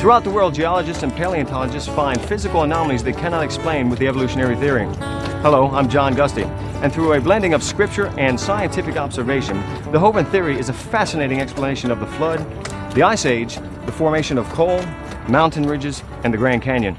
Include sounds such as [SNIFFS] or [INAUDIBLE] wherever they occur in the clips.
Throughout the world, geologists and paleontologists find physical anomalies they cannot explain with the evolutionary theory. Hello, I'm John Gusty, and through a blending of scripture and scientific observation, the Hovind theory is a fascinating explanation of the flood, the Ice Age, the formation of coal, mountain ridges, and the Grand Canyon.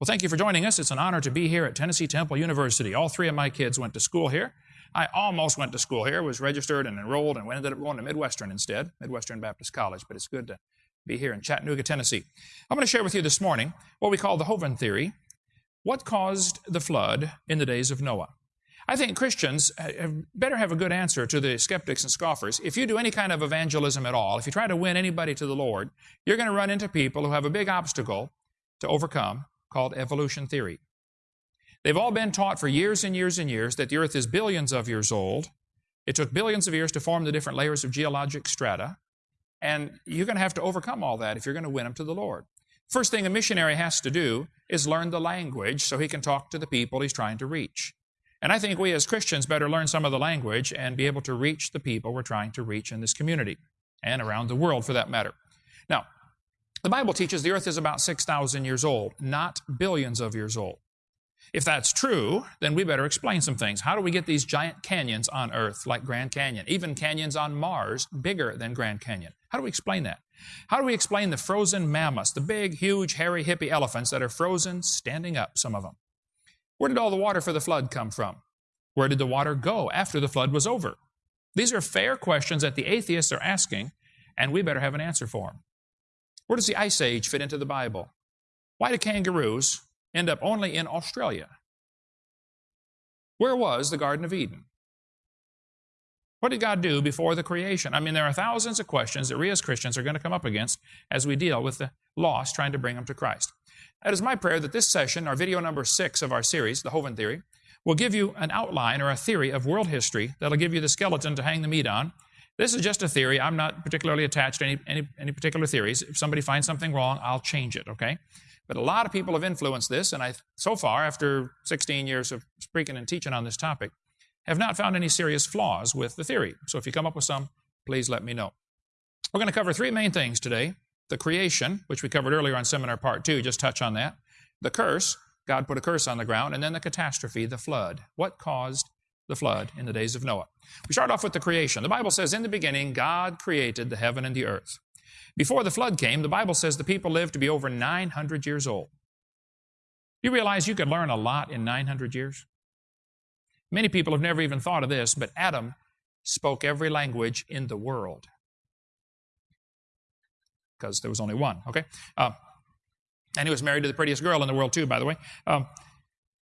Well, thank you for joining us. It's an honor to be here at Tennessee Temple University. All three of my kids went to school here. I almost went to school here, was registered and enrolled, and ended up going to Midwestern instead, Midwestern Baptist College. But it's good to be here in Chattanooga, Tennessee. I'm going to share with you this morning what we call the Hovind theory. What caused the flood in the days of Noah? I think Christians better have a good answer to the skeptics and scoffers. If you do any kind of evangelism at all, if you try to win anybody to the Lord, you're going to run into people who have a big obstacle to overcome, called evolution theory. They've all been taught for years and years and years that the earth is billions of years old. It took billions of years to form the different layers of geologic strata. And you're going to have to overcome all that if you're going to win them to the Lord. First thing a missionary has to do is learn the language so he can talk to the people he's trying to reach. And I think we as Christians better learn some of the language and be able to reach the people we're trying to reach in this community and around the world for that matter. The Bible teaches the earth is about 6,000 years old, not billions of years old. If that's true, then we better explain some things. How do we get these giant canyons on Earth like Grand Canyon, even canyons on Mars bigger than Grand Canyon? How do we explain that? How do we explain the frozen mammoths, the big, huge, hairy, hippie elephants that are frozen, standing up, some of them? Where did all the water for the flood come from? Where did the water go after the flood was over? These are fair questions that the atheists are asking, and we better have an answer for them. Where does the Ice Age fit into the Bible? Why do kangaroos end up only in Australia? Where was the Garden of Eden? What did God do before the creation? I mean, there are thousands of questions that we as Christians are going to come up against as we deal with the lost, trying to bring them to Christ. It is my prayer that this session, our video number six of our series, The Hovind Theory, will give you an outline or a theory of world history that'll give you the skeleton to hang the meat on this is just a theory. I'm not particularly attached to any, any, any particular theories. If somebody finds something wrong, I'll change it, okay? But a lot of people have influenced this, and I, so far, after 16 years of speaking and teaching on this topic, have not found any serious flaws with the theory. So if you come up with some, please let me know. We're going to cover three main things today. The creation, which we covered earlier on seminar part two, just touch on that. The curse, God put a curse on the ground, and then the catastrophe, the flood. What caused the flood in the days of Noah. We start off with the creation. The Bible says, In the beginning, God created the heaven and the earth. Before the flood came, the Bible says the people lived to be over 900 years old. You realize you could learn a lot in 900 years? Many people have never even thought of this, but Adam spoke every language in the world. Because there was only one, okay? Uh, and he was married to the prettiest girl in the world, too, by the way. Um,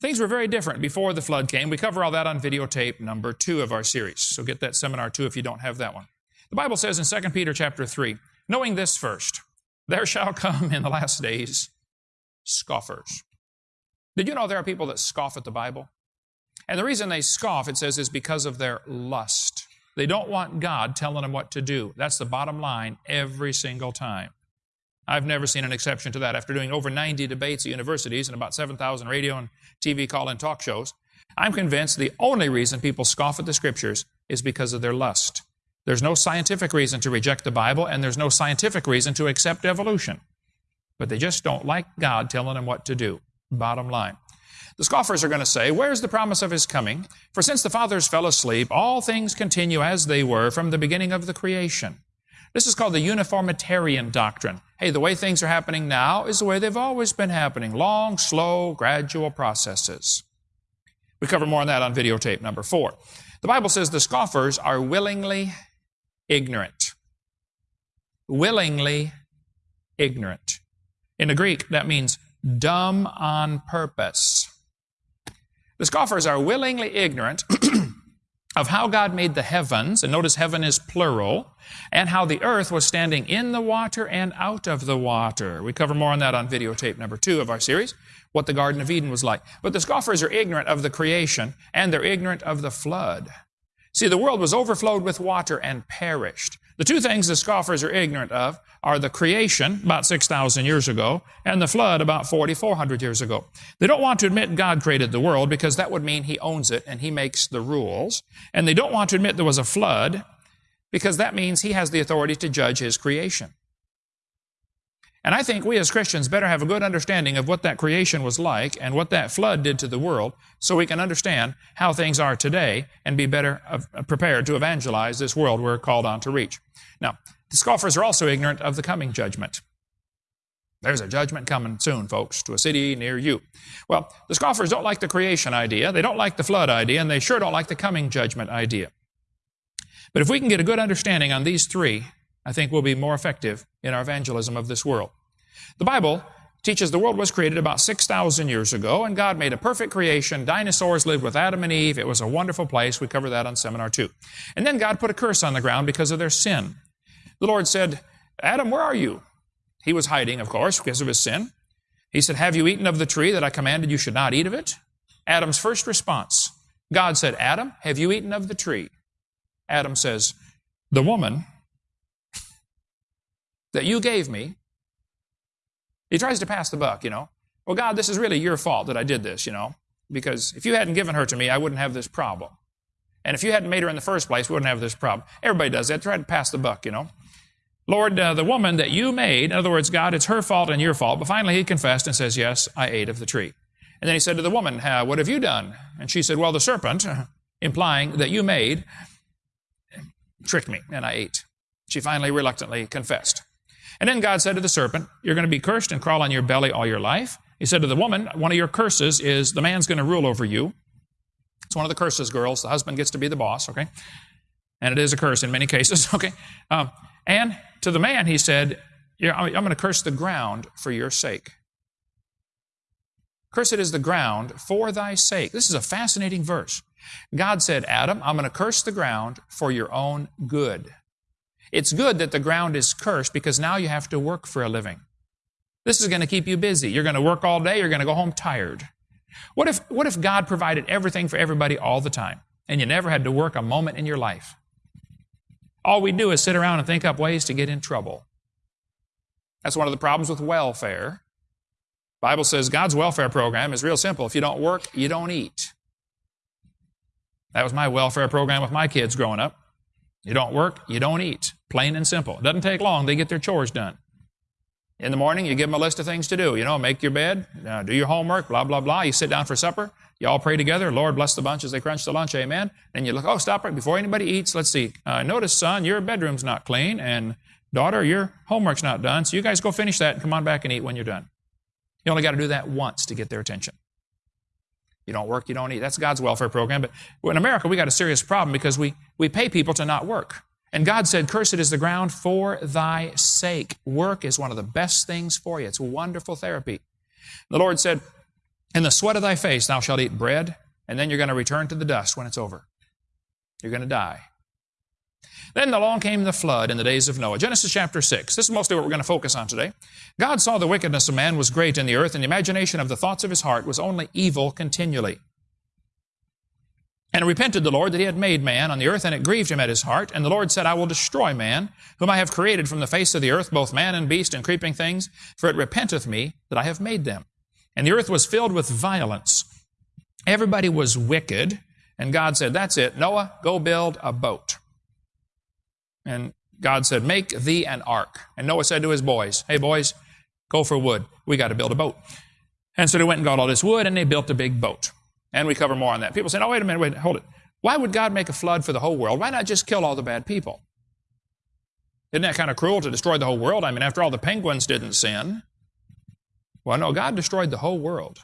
Things were very different before the flood came. We cover all that on videotape number two of our series. So get that seminar too if you don't have that one. The Bible says in 2 Peter chapter 3, knowing this first, there shall come in the last days scoffers. Did you know there are people that scoff at the Bible? And the reason they scoff, it says, is because of their lust. They don't want God telling them what to do. That's the bottom line every single time. I've never seen an exception to that. After doing over 90 debates at universities and about 7,000 radio and TV call in talk shows, I'm convinced the only reason people scoff at the scriptures is because of their lust. There's no scientific reason to reject the Bible, and there's no scientific reason to accept evolution. But they just don't like God telling them what to do. Bottom line. The scoffers are going to say, Where's the promise of his coming? For since the fathers fell asleep, all things continue as they were from the beginning of the creation. This is called the uniformitarian doctrine. Hey, the way things are happening now is the way they've always been happening long, slow, gradual processes. We cover more on that on videotape number four. The Bible says the scoffers are willingly ignorant. Willingly ignorant. In the Greek, that means dumb on purpose. The scoffers are willingly ignorant [CLEARS THROAT] of how God made the heavens, and notice heaven is plural, and how the earth was standing in the water and out of the water. We cover more on that on videotape number two of our series, what the Garden of Eden was like. But the scoffers are ignorant of the creation, and they're ignorant of the flood. See, the world was overflowed with water and perished. The two things the scoffers are ignorant of are the creation, about 6,000 years ago, and the flood, about 4,400 years ago. They don't want to admit God created the world because that would mean He owns it and He makes the rules. And they don't want to admit there was a flood because that means He has the authority to judge His creation. And I think we as Christians better have a good understanding of what that creation was like and what that flood did to the world so we can understand how things are today and be better uh, prepared to evangelize this world we're called on to reach. Now, the scoffers are also ignorant of the coming judgment. There's a judgment coming soon, folks, to a city near you. Well, the scoffers don't like the creation idea, they don't like the flood idea, and they sure don't like the coming judgment idea. But if we can get a good understanding on these three, I think we'll be more effective in our evangelism of this world. The Bible teaches the world was created about 6,000 years ago, and God made a perfect creation. Dinosaurs lived with Adam and Eve. It was a wonderful place. We covered that on Seminar 2. And then God put a curse on the ground because of their sin. The Lord said, Adam, where are you? He was hiding, of course, because of his sin. He said, Have you eaten of the tree that I commanded you should not eat of it? Adam's first response God said, Adam, have you eaten of the tree? Adam says, The woman that you gave me, he tries to pass the buck, you know. Well, God, this is really your fault that I did this, you know, because if you hadn't given her to me, I wouldn't have this problem. And if you hadn't made her in the first place, we wouldn't have this problem. Everybody does that. Try to pass the buck, you know. Lord, uh, the woman that you made, in other words, God, it's her fault and your fault. But finally he confessed and says, Yes, I ate of the tree. And then he said to the woman, What have you done? And she said, Well, the serpent, [LAUGHS] implying that you made, tricked me and I ate. She finally reluctantly confessed. And then God said to the serpent, You're going to be cursed and crawl on your belly all your life. He said to the woman, One of your curses is the man's going to rule over you. It's one of the curses, girls. The husband gets to be the boss, okay? And it is a curse in many cases, [LAUGHS] okay? Um, and to the man, he said, I'm going to curse the ground for your sake. Cursed is the ground for thy sake. This is a fascinating verse. God said, Adam, I'm going to curse the ground for your own good. It's good that the ground is cursed because now you have to work for a living. This is going to keep you busy. You're going to work all day, you're going to go home tired. What if, what if God provided everything for everybody all the time and you never had to work a moment in your life? All we do is sit around and think up ways to get in trouble. That's one of the problems with welfare. Bible says God's welfare program is real simple. If you don't work, you don't eat. That was my welfare program with my kids growing up. You don't work, you don't eat. Plain and simple. It doesn't take long, they get their chores done. In the morning, you give them a list of things to do. You know, make your bed, uh, do your homework, blah, blah, blah. You sit down for supper. You all pray together. Lord bless the bunch as they crunch the lunch. Amen. And you look, oh, stop right before anybody eats. Let's see. Uh, notice, son, your bedroom's not clean. And daughter, your homework's not done. So you guys go finish that and come on back and eat when you're done. You only got to do that once to get their attention. You don't work, you don't eat. That's God's welfare program. But in America, we got a serious problem because we, we pay people to not work. And God said, Cursed is the ground for thy sake. Work is one of the best things for you. It's wonderful therapy. The Lord said, In the sweat of thy face thou shalt eat bread, and then you're going to return to the dust when it's over. You're going to die. Then along came the flood in the days of Noah. Genesis chapter 6. This is mostly what we're going to focus on today. God saw the wickedness of man was great in the earth, and the imagination of the thoughts of his heart was only evil continually. And repented the Lord that he had made man on the earth, and it grieved him at his heart. And the Lord said, I will destroy man, whom I have created from the face of the earth, both man and beast and creeping things, for it repenteth me that I have made them. And the earth was filled with violence. Everybody was wicked. And God said, That's it. Noah, go build a boat. And God said, Make thee an ark. And Noah said to his boys, Hey, boys, go for wood. We got to build a boat. And so they went and got all this wood and they built a big boat. And we cover more on that. People say, Oh, wait a minute, wait, hold it. Why would God make a flood for the whole world? Why not just kill all the bad people? Isn't that kind of cruel to destroy the whole world? I mean, after all, the penguins didn't sin. Well, no, God destroyed the whole world.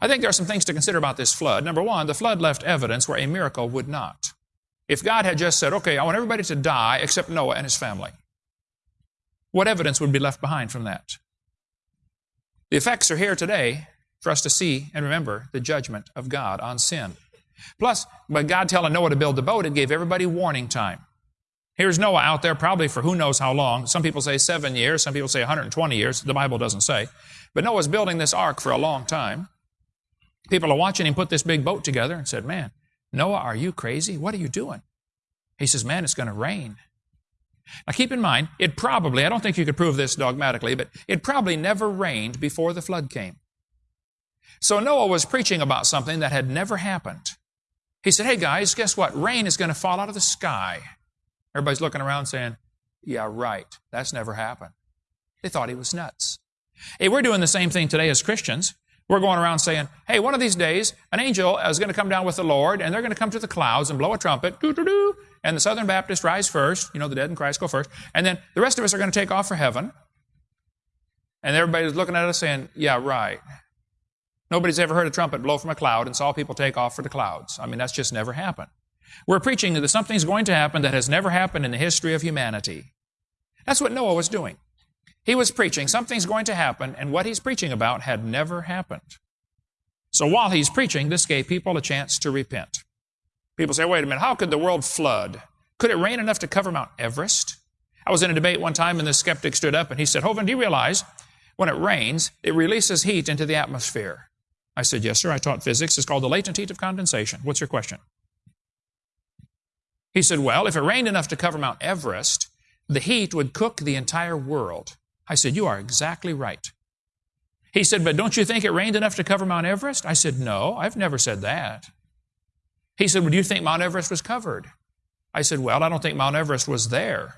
I think there are some things to consider about this flood. Number one, the flood left evidence where a miracle would not. If God had just said, okay, I want everybody to die except Noah and his family, what evidence would be left behind from that? The effects are here today for us to see and remember the judgment of God on sin. Plus, by God telling Noah to build the boat, it gave everybody warning time. Here's Noah out there probably for who knows how long. Some people say seven years, some people say 120 years. The Bible doesn't say. But Noah's building this ark for a long time. People are watching him put this big boat together and said, Man, Noah, are you crazy? What are you doing? He says, Man, it's going to rain. Now keep in mind, it probably, I don't think you could prove this dogmatically, but it probably never rained before the flood came. So Noah was preaching about something that had never happened. He said, Hey guys, guess what? Rain is going to fall out of the sky. Everybody's looking around saying, Yeah, right. That's never happened. They thought he was nuts. Hey, we're doing the same thing today as Christians. We're going around saying, Hey, one of these days, an angel is going to come down with the Lord, and they're going to come to the clouds and blow a trumpet, doo doo doo, and the Southern Baptists rise first. You know, the dead in Christ go first. And then the rest of us are going to take off for heaven. And everybody's looking at us saying, Yeah, right. Nobody's ever heard a trumpet blow from a cloud and saw people take off for the clouds. I mean, that's just never happened. We're preaching that something's going to happen that has never happened in the history of humanity. That's what Noah was doing. He was preaching something's going to happen, and what he's preaching about had never happened. So while he's preaching, this gave people a chance to repent. People say, wait a minute, how could the world flood? Could it rain enough to cover Mount Everest? I was in a debate one time, and the skeptic stood up and he said, Hovind, do you realize when it rains, it releases heat into the atmosphere? I said, Yes, sir. I taught physics. It's called the latent heat of condensation. What's your question? He said, Well, if it rained enough to cover Mount Everest, the heat would cook the entire world. I said, You are exactly right. He said, But don't you think it rained enough to cover Mount Everest? I said, No, I've never said that. He said, Well, do you think Mount Everest was covered? I said, Well, I don't think Mount Everest was there.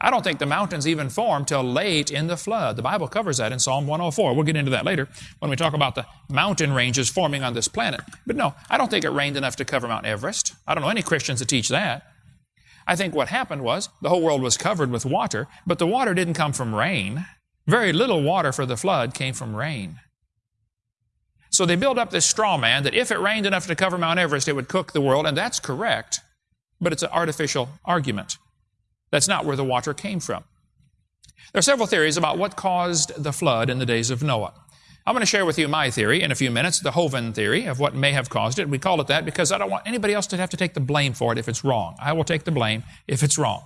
I don't think the mountains even formed till late in the flood. The Bible covers that in Psalm 104. We'll get into that later when we talk about the mountain ranges forming on this planet. But no, I don't think it rained enough to cover Mount Everest. I don't know any Christians that teach that. I think what happened was the whole world was covered with water, but the water didn't come from rain. Very little water for the flood came from rain. So they build up this straw man that if it rained enough to cover Mount Everest, it would cook the world, and that's correct, but it's an artificial argument. That's not where the water came from. There are several theories about what caused the flood in the days of Noah. I'm going to share with you my theory in a few minutes, the Hovind theory of what may have caused it. We call it that because I don't want anybody else to have to take the blame for it if it's wrong. I will take the blame if it's wrong.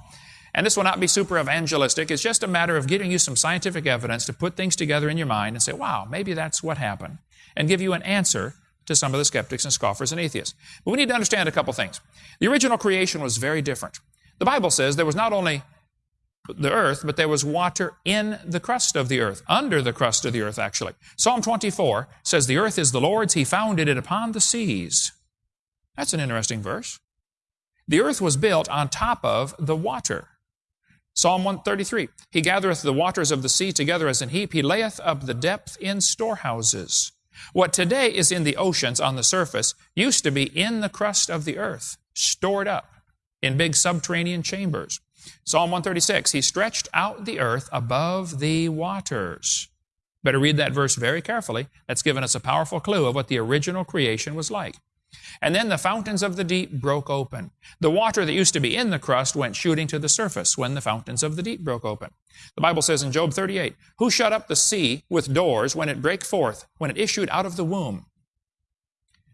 And this will not be super evangelistic. It's just a matter of giving you some scientific evidence to put things together in your mind and say, wow, maybe that's what happened. And give you an answer to some of the skeptics and scoffers and atheists. But we need to understand a couple things. The original creation was very different. The Bible says there was not only the earth, but there was water in the crust of the earth, under the crust of the earth, actually. Psalm 24 says, The earth is the Lord's, He founded it upon the seas. That's an interesting verse. The earth was built on top of the water. Psalm 133 He gathereth the waters of the sea together as an heap, He layeth up the depth in storehouses. What today is in the oceans on the surface used to be in the crust of the earth, stored up in big subterranean chambers. Psalm 136, He stretched out the earth above the waters. Better read that verse very carefully. That's given us a powerful clue of what the original creation was like. And then the fountains of the deep broke open. The water that used to be in the crust went shooting to the surface when the fountains of the deep broke open. The Bible says in Job 38, Who shut up the sea with doors when it brake forth, when it issued out of the womb?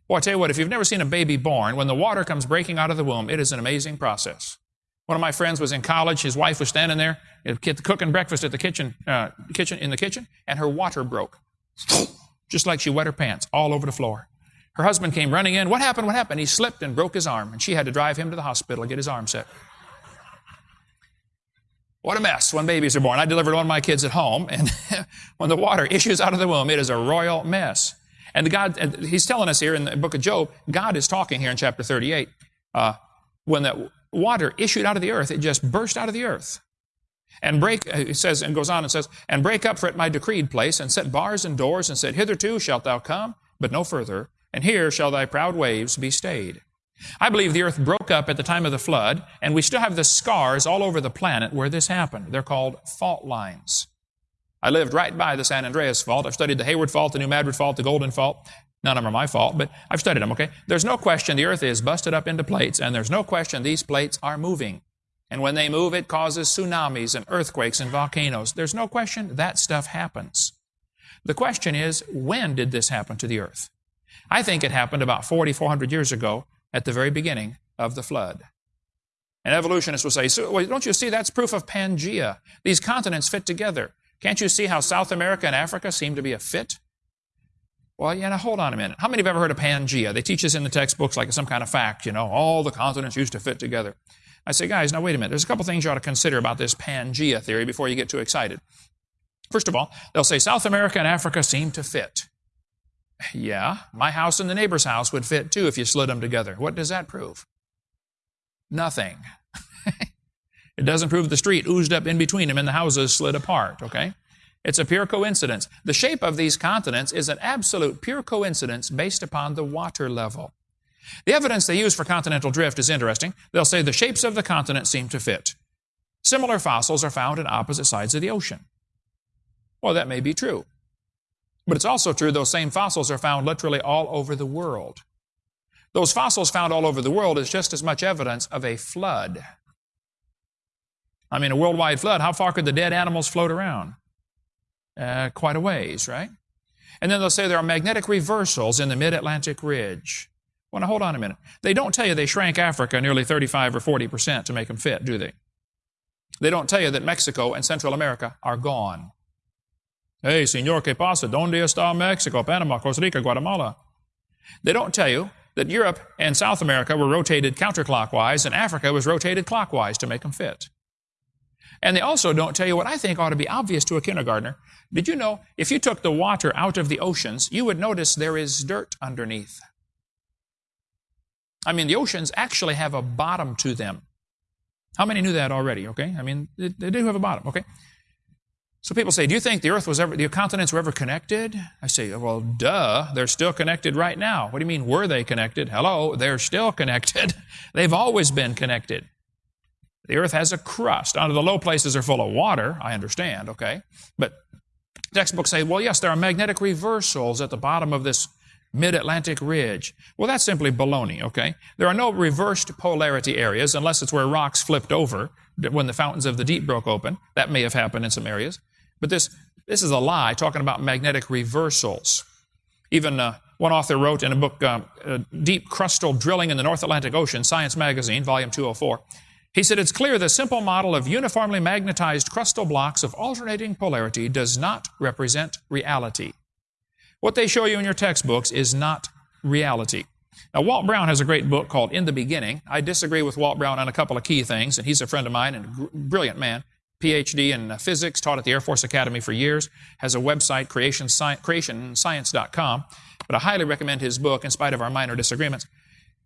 Well, I tell you what, if you've never seen a baby born, when the water comes breaking out of the womb, it is an amazing process. One of my friends was in college. His wife was standing there cooking breakfast at the kitchen, uh, kitchen in the kitchen, and her water broke, [SNIFFS] just like she wet her pants all over the floor. Her husband came running in. What happened? What happened? He slipped and broke his arm, and she had to drive him to the hospital to get his arm set. What a mess when babies are born. I delivered one of my kids at home, and [LAUGHS] when the water issues out of the womb, it is a royal mess. And the God, He's telling us here in the book of Job, God is talking here in chapter 38. Uh, when that water issued out of the earth, it just burst out of the earth. And break, uh, it says, and goes on and says, and break up for it my decreed place, and set bars and doors, and said, Hitherto shalt thou come, but no further, and here shall thy proud waves be stayed. I believe the earth broke up at the time of the flood, and we still have the scars all over the planet where this happened. They're called fault lines. I lived right by the San Andreas Fault. I've studied the Hayward Fault, the New Madrid Fault, the Golden Fault. None of them are my fault, but I've studied them, okay? There's no question the earth is busted up into plates, and there's no question these plates are moving. And when they move, it causes tsunamis and earthquakes and volcanoes. There's no question that stuff happens. The question is, when did this happen to the earth? I think it happened about 4,400 400 years ago at the very beginning of the flood. And evolutionists will say, so, well, don't you see that's proof of Pangea? These continents fit together. Can't you see how South America and Africa seem to be a fit? Well, yeah, now hold on a minute. How many have ever heard of Pangea? They teach us in the textbooks like some kind of fact, you know, all the continents used to fit together. I say, guys, now wait a minute. There's a couple things you ought to consider about this Pangea theory before you get too excited. First of all, they'll say South America and Africa seem to fit. Yeah, my house and the neighbor's house would fit too if you slid them together. What does that prove? Nothing. [LAUGHS] it doesn't prove the street oozed up in between them and the houses slid apart, okay? It's a pure coincidence. The shape of these continents is an absolute pure coincidence based upon the water level. The evidence they use for continental drift is interesting. They'll say the shapes of the continents seem to fit. Similar fossils are found in opposite sides of the ocean. Well, that may be true. But it's also true those same fossils are found literally all over the world. Those fossils found all over the world is just as much evidence of a flood. I mean, a worldwide flood, how far could the dead animals float around? Uh, quite a ways, right? And then they'll say there are magnetic reversals in the mid Atlantic ridge. Well, now hold on a minute. They don't tell you they shrank Africa nearly 35 or 40 percent to make them fit, do they? They don't tell you that Mexico and Central America are gone. Hey, señor, ¿qué pasa? ¿Dónde está Mexico, Panama, Costa Rica, Guatemala? They don't tell you that Europe and South America were rotated counterclockwise and Africa was rotated clockwise to make them fit. And they also don't tell you what I think ought to be obvious to a kindergartner. Did you know if you took the water out of the oceans, you would notice there is dirt underneath? I mean, the oceans actually have a bottom to them. How many knew that already? Okay, I mean, they, they do have a bottom. Okay, so people say, do you think the earth was ever, the continents were ever connected? I say, well, duh, they're still connected right now. What do you mean, were they connected? Hello, they're still connected. [LAUGHS] They've always been connected. The earth has a crust. Under the low places are full of water, I understand, okay? But textbooks say, well, yes, there are magnetic reversals at the bottom of this mid-Atlantic ridge. Well, that's simply baloney, okay? There are no reversed polarity areas unless it's where rocks flipped over when the fountains of the deep broke open. That may have happened in some areas. But this, this is a lie talking about magnetic reversals. Even uh, one author wrote in a book, uh, uh, Deep Crustal Drilling in the North Atlantic Ocean, Science Magazine, volume 204, he said, It's clear the simple model of uniformly magnetized crustal blocks of alternating polarity does not represent reality. What they show you in your textbooks is not reality. Now, Walt Brown has a great book called In the Beginning. I disagree with Walt Brown on a couple of key things, and he's a friend of mine and a brilliant man. PhD in uh, physics, taught at the Air Force Academy for years, has a website, creationscience.com. But I highly recommend his book in spite of our minor disagreements.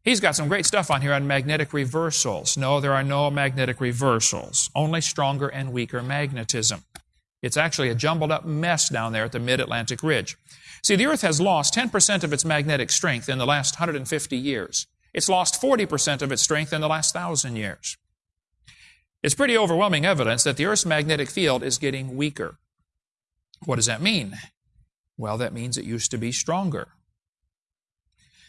He's got some great stuff on here on magnetic reversals. No, there are no magnetic reversals, only stronger and weaker magnetism. It's actually a jumbled up mess down there at the mid Atlantic ridge. See, the Earth has lost 10% of its magnetic strength in the last 150 years. It's lost 40% of its strength in the last thousand years. It's pretty overwhelming evidence that the Earth's magnetic field is getting weaker. What does that mean? Well, that means it used to be stronger.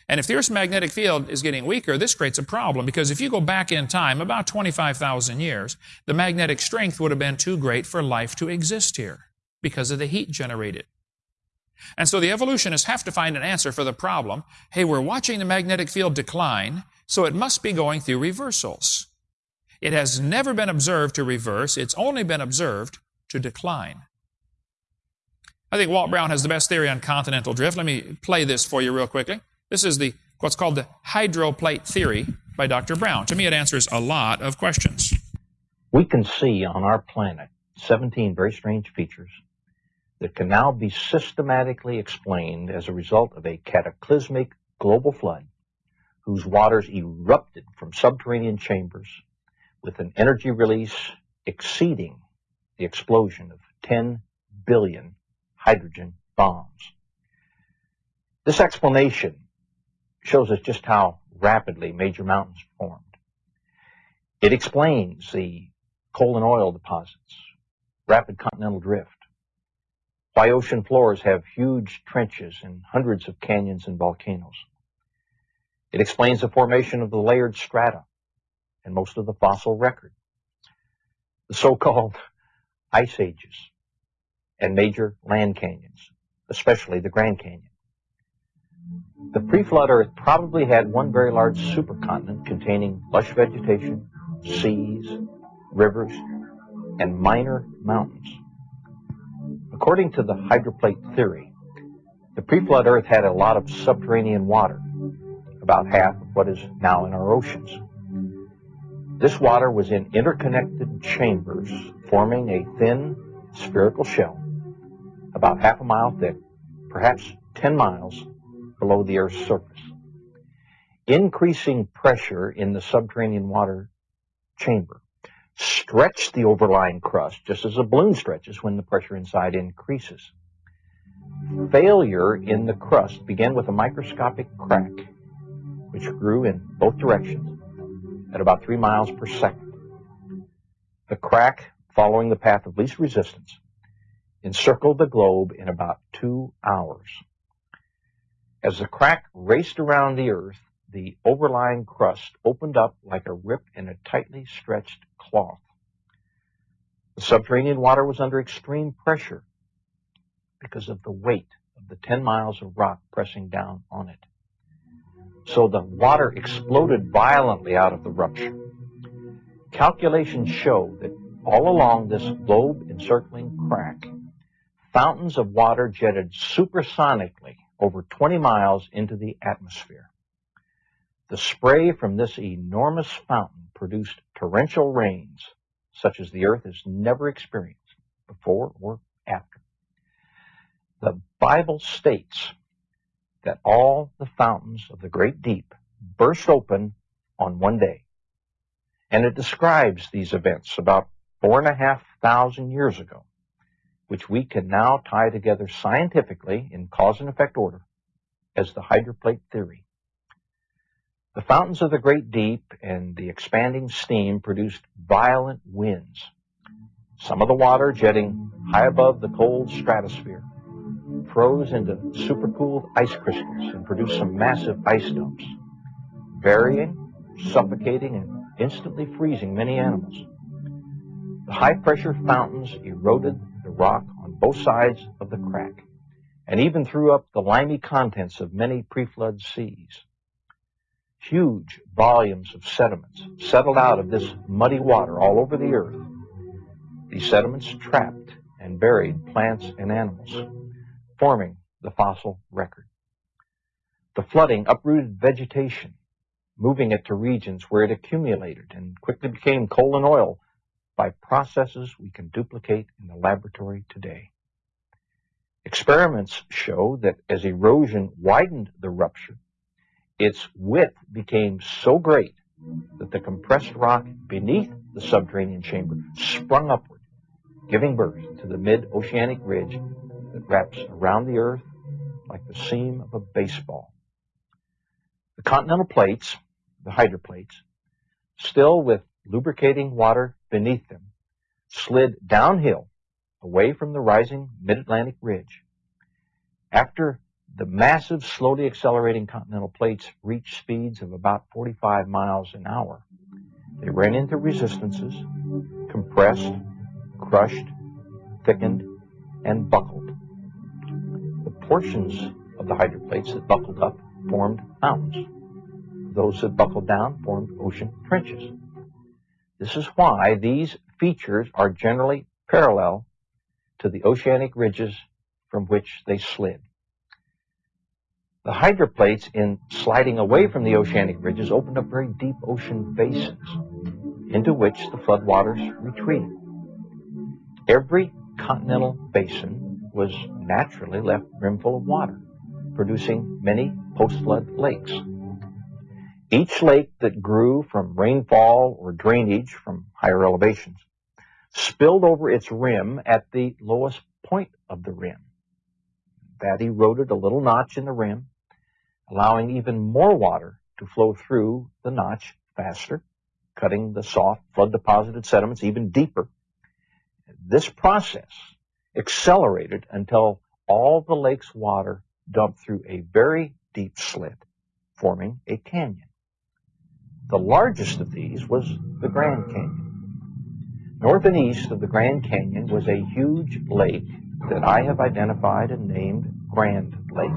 And if the Earth's magnetic field is getting weaker, this creates a problem because if you go back in time about 25,000 years, the magnetic strength would have been too great for life to exist here because of the heat generated. And so the evolutionists have to find an answer for the problem. Hey, we're watching the magnetic field decline, so it must be going through reversals. It has never been observed to reverse, it's only been observed to decline. I think Walt Brown has the best theory on continental drift. Let me play this for you real quickly. This is the what's called the hydroplate theory by Dr. Brown. To me, it answers a lot of questions. We can see on our planet 17 very strange features that can now be systematically explained as a result of a cataclysmic global flood whose waters erupted from subterranean chambers with an energy release exceeding the explosion of 10 billion hydrogen bombs. This explanation shows us just how rapidly major mountains formed. It explains the coal and oil deposits, rapid continental drift, why ocean floors have huge trenches and hundreds of canyons and volcanoes. It explains the formation of the layered strata and most of the fossil record, the so-called ice ages, and major land canyons, especially the Grand Canyon. The pre-flood Earth probably had one very large supercontinent containing lush vegetation, seas, rivers, and minor mountains. According to the hydroplate theory, The pre-flood Earth had a lot of subterranean water, about half of what is now in our oceans. This water was in interconnected chambers forming a thin spherical shell about half a mile thick, perhaps 10 miles below the Earth's surface. Increasing pressure in the subterranean water chamber stretched the overlying crust just as a balloon stretches when the pressure inside increases. Failure in the crust began with a microscopic crack, which grew in both directions at about three miles per second. The crack, following the path of least resistance, encircled the globe in about two hours. As the crack raced around the Earth, the overlying crust opened up like a rip in a tightly stretched cloth. The subterranean water was under extreme pressure because of the weight of the 10 miles of rock pressing down on it. So the water exploded violently out of the rupture. Calculations show that all along this globe encircling crack, fountains of water jetted supersonically over 20 miles into the atmosphere. The spray from this enormous fountain produced torrential rains such as the earth has never experienced before or after. The Bible states that all the fountains of the great deep burst open on one day. And it describes these events about four and a half thousand years ago, which we can now tie together scientifically in cause and effect order as the hydroplate theory. The fountains of the great deep and the expanding steam produced violent winds, some of the water jetting high above the cold stratosphere, froze into supercooled ice crystals and produced some massive ice dumps, burying, suffocating, and instantly freezing many animals. The high pressure fountains eroded the rock on both sides of the crack and even threw up the limy contents of many pre-flood seas huge volumes of sediments settled out of this muddy water all over the earth. These sediments trapped and buried plants and animals, forming the fossil record. The flooding uprooted vegetation, moving it to regions where it accumulated and quickly became coal and oil by processes we can duplicate in the laboratory today. Experiments show that as erosion widened the rupture, its width became so great that the compressed rock beneath the subterranean chamber sprung upward, giving birth to the mid-oceanic ridge that wraps around the Earth like the seam of a baseball. The continental plates, the hydroplates, still with lubricating water beneath them, slid downhill away from the rising mid-Atlantic ridge. After the massive, slowly accelerating continental plates reached speeds of about 45 miles an hour. They ran into resistances, compressed, crushed, thickened, and buckled. The portions of the hydroplates that buckled up formed mountains. Those that buckled down formed ocean trenches. This is why these features are generally parallel to the oceanic ridges from which they slid. The hydroplates, in sliding away from the oceanic ridges, opened up very deep ocean basins into which the floodwaters retreated. Every continental basin was naturally left brimful of water, producing many post-flood lakes. Each lake that grew from rainfall or drainage from higher elevations spilled over its rim at the lowest point of the rim. That eroded a little notch in the rim allowing even more water to flow through the notch faster, cutting the soft flood deposited sediments even deeper. This process accelerated until all the lake's water dumped through a very deep slit, forming a canyon. The largest of these was the Grand Canyon. North and east of the Grand Canyon was a huge lake that I have identified and named Grand Lake.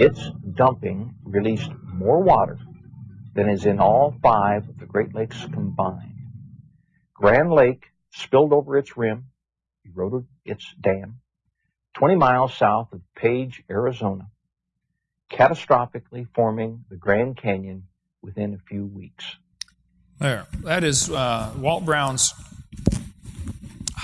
Its dumping released more water than is in all five of the Great Lakes combined. Grand Lake spilled over its rim, eroded its dam, 20 miles south of Page, Arizona, catastrophically forming the Grand Canyon within a few weeks. There. That is uh, Walt Brown's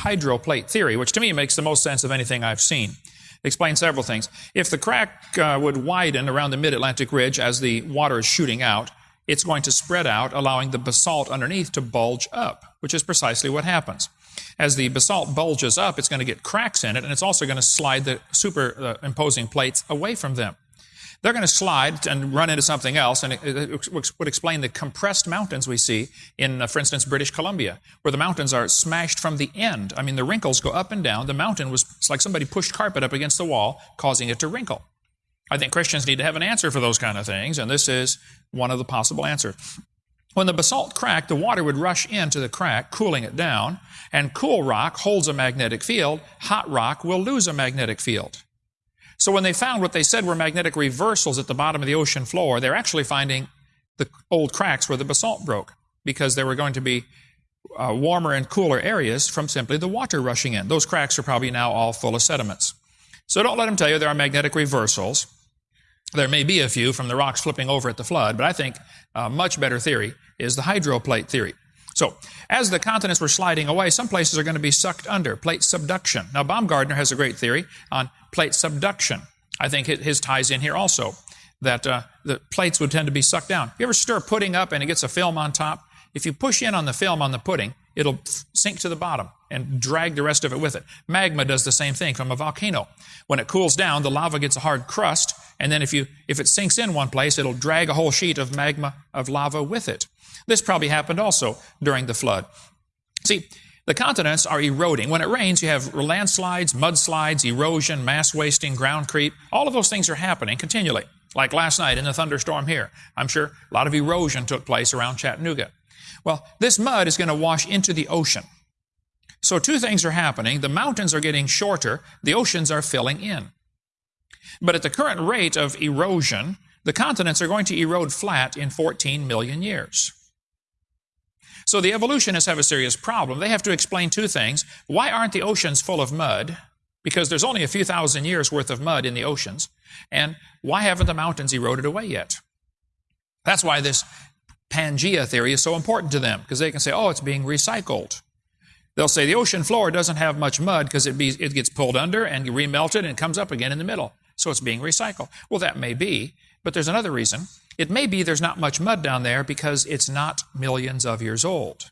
hydroplate theory, which to me makes the most sense of anything I've seen. It explains several things. If the crack uh, would widen around the mid Atlantic ridge as the water is shooting out, it's going to spread out, allowing the basalt underneath to bulge up, which is precisely what happens. As the basalt bulges up, it's going to get cracks in it, and it's also going to slide the superimposing plates away from them. They're going to slide and run into something else, and it, would explain the compressed mountains we see in, uh, for instance, British Columbia, where the mountains are smashed from the end. I mean, the wrinkles go up and down. The mountain was it's like somebody pushed carpet up against the wall, causing it to wrinkle. I think Christians need to have an answer for those kind of things, and this is one of the possible answers. When the basalt cracked, the water would rush into the crack, cooling it down, and cool rock holds a magnetic field. Hot rock will lose a magnetic field. So when they found what they said were magnetic reversals at the bottom of the ocean floor, they're actually finding the old cracks where the basalt broke because there were going to be uh, warmer and cooler areas from simply the water rushing in. Those cracks are probably now all full of sediments. So don't let them tell you there are magnetic reversals. There may be a few from the rocks flipping over at the flood, but I think a much better theory is the hydroplate theory. So, as the continents were sliding away, some places are going to be sucked under, plate subduction. Now, Baumgardner has a great theory on plate subduction. I think his ties in here also, that uh, the plates would tend to be sucked down. You ever stir pudding up and it gets a film on top? If you push in on the film on the pudding, it'll sink to the bottom and drag the rest of it with it. Magma does the same thing from a volcano. When it cools down, the lava gets a hard crust, and then if you if it sinks in one place, it'll drag a whole sheet of magma of lava with it. This probably happened also during the flood. See, the continents are eroding. When it rains, you have landslides, mudslides, erosion, mass wasting, ground creep. All of those things are happening continually. Like last night in the thunderstorm here. I'm sure a lot of erosion took place around Chattanooga. Well, this mud is going to wash into the ocean. So two things are happening. The mountains are getting shorter, the oceans are filling in. But at the current rate of erosion, the continents are going to erode flat in 14 million years. So the evolutionists have a serious problem. They have to explain two things. Why aren't the oceans full of mud? Because there's only a few thousand years worth of mud in the oceans. And why haven't the mountains eroded away yet? That's why this Pangea theory is so important to them, because they can say, oh, it's being recycled. They'll say the ocean floor doesn't have much mud because it, it gets pulled under and remelted and comes up again in the middle. So it's being recycled. Well, that may be, but there's another reason. It may be there's not much mud down there because it's not millions of years old.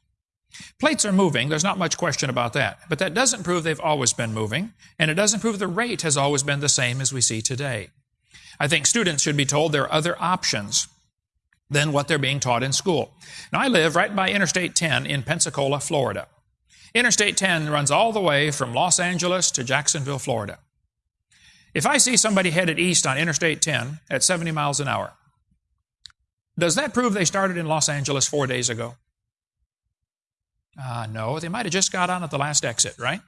Plates are moving, there's not much question about that, but that doesn't prove they've always been moving, and it doesn't prove the rate has always been the same as we see today. I think students should be told there are other options than what they're being taught in school. Now, I live right by Interstate 10 in Pensacola, Florida. Interstate 10 runs all the way from Los Angeles to Jacksonville, Florida. If I see somebody headed east on Interstate 10 at 70 miles an hour, does that prove they started in Los Angeles four days ago? Uh, no, they might have just got on at the last exit, right?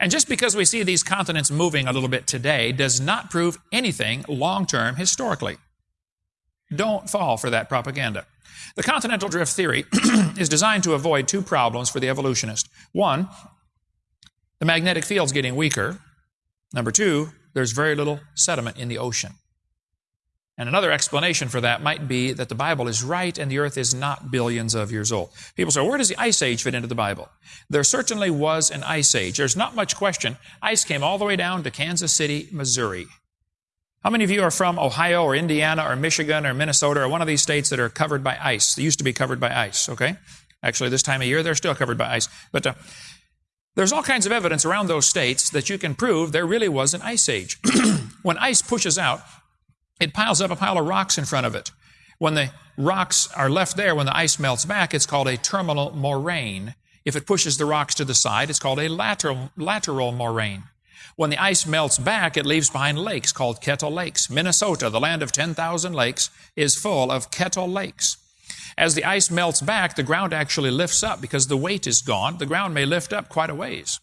And just because we see these continents moving a little bit today does not prove anything long term historically. Don't fall for that propaganda. The continental drift theory [CLEARS THROAT] is designed to avoid two problems for the evolutionist. One, the magnetic field's getting weaker. Number two, there's very little sediment in the ocean. And another explanation for that might be that the Bible is right and the earth is not billions of years old. People say, where does the ice age fit into the Bible? There certainly was an ice age. There's not much question. Ice came all the way down to Kansas City, Missouri. How many of you are from Ohio or Indiana or Michigan or Minnesota or one of these states that are covered by ice? They used to be covered by ice, okay? Actually, this time of year, they're still covered by ice. But uh, there's all kinds of evidence around those states that you can prove there really was an ice age. [CLEARS THROAT] when ice pushes out, it piles up a pile of rocks in front of it. When the rocks are left there, when the ice melts back, it's called a terminal moraine. If it pushes the rocks to the side, it's called a lateral, lateral moraine. When the ice melts back, it leaves behind lakes called kettle lakes. Minnesota, the land of 10,000 lakes, is full of kettle lakes. As the ice melts back, the ground actually lifts up because the weight is gone. The ground may lift up quite a ways.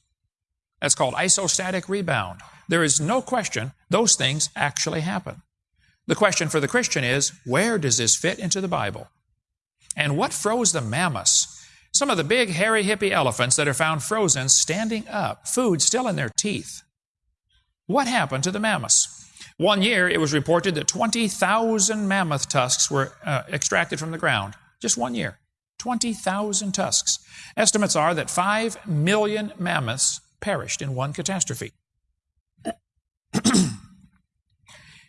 That's called isostatic rebound. There is no question those things actually happen. The question for the Christian is, where does this fit into the Bible? And what froze the mammoths? Some of the big, hairy, hippie elephants that are found frozen standing up, food still in their teeth. What happened to the mammoths? One year, it was reported that 20,000 mammoth tusks were uh, extracted from the ground. Just one year. 20,000 tusks. Estimates are that 5 million mammoths perished in one catastrophe. [CLEARS THROAT]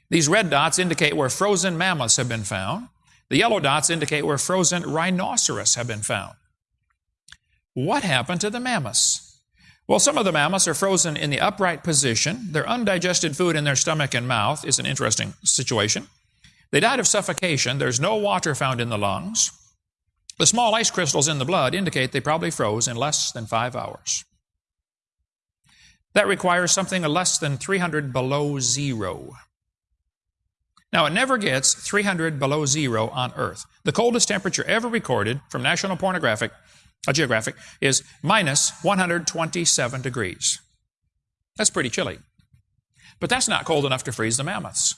These red dots indicate where frozen mammoths have been found. The yellow dots indicate where frozen rhinoceros have been found. What happened to the mammoths? Well, some of the mammoths are frozen in the upright position. Their undigested food in their stomach and mouth is an interesting situation. They died of suffocation. There's no water found in the lungs. The small ice crystals in the blood indicate they probably froze in less than five hours. That requires something less than 300 below zero. Now, it never gets 300 below zero on Earth. The coldest temperature ever recorded from National Pornographic a geographic, is minus 127 degrees. That's pretty chilly. But that's not cold enough to freeze the mammoths.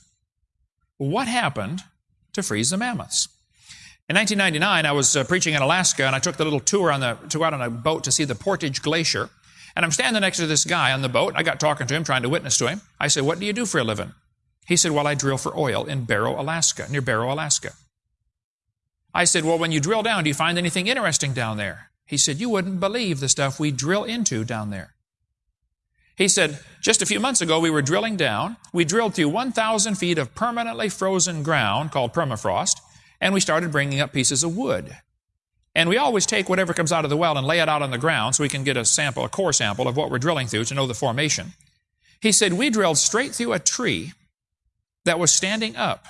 What happened to freeze the mammoths? In 1999, I was uh, preaching in Alaska, and I took the little tour on the to out on a boat to see the Portage Glacier. And I'm standing next to this guy on the boat. I got talking to him, trying to witness to him. I said, "What do you do for a living?" He said, "Well, I drill for oil in Barrow, Alaska, near Barrow, Alaska." I said, "Well, when you drill down, do you find anything interesting down there?" He said, You wouldn't believe the stuff we drill into down there. He said, Just a few months ago, we were drilling down. We drilled through 1,000 feet of permanently frozen ground called permafrost, and we started bringing up pieces of wood. And we always take whatever comes out of the well and lay it out on the ground so we can get a sample, a core sample of what we're drilling through to know the formation. He said, We drilled straight through a tree that was standing up.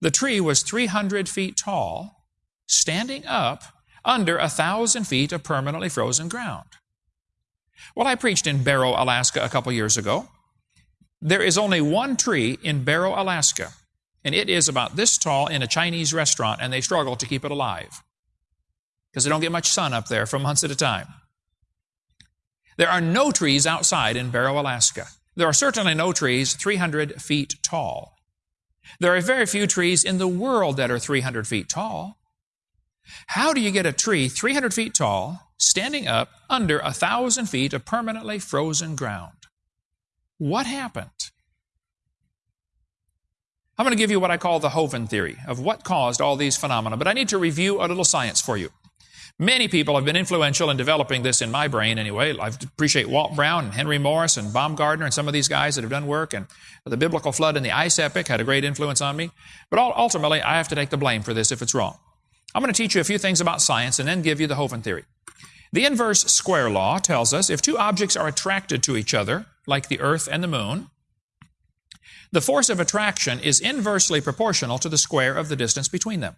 The tree was 300 feet tall, standing up under a thousand feet of permanently frozen ground. Well, I preached in Barrow, Alaska a couple years ago. There is only one tree in Barrow, Alaska, and it is about this tall in a Chinese restaurant, and they struggle to keep it alive because they don't get much sun up there for months at a time. There are no trees outside in Barrow, Alaska. There are certainly no trees 300 feet tall. There are very few trees in the world that are 300 feet tall. How do you get a tree 300 feet tall, standing up under a thousand feet of permanently frozen ground? What happened? I'm going to give you what I call the Hovind theory of what caused all these phenomena, but I need to review a little science for you. Many people have been influential in developing this in my brain anyway. I appreciate Walt Brown and Henry Morris and Baumgardner and some of these guys that have done work. And the biblical flood and the ice epoch had a great influence on me. But ultimately, I have to take the blame for this if it's wrong. I'm going to teach you a few things about science and then give you the Hovind theory. The inverse square law tells us if two objects are attracted to each other, like the earth and the moon, the force of attraction is inversely proportional to the square of the distance between them.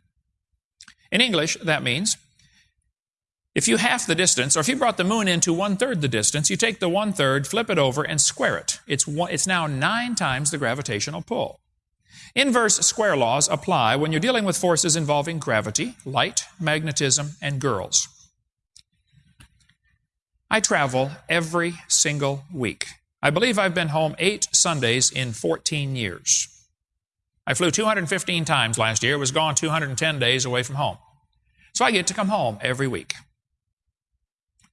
In English, that means if you half the distance, or if you brought the moon into one third the distance, you take the one third, flip it over, and square it. It's, one, it's now nine times the gravitational pull. Inverse square laws apply when you're dealing with forces involving gravity, light, magnetism, and girls. I travel every single week. I believe I've been home eight Sundays in 14 years. I flew 215 times last year, was gone 210 days away from home. So I get to come home every week.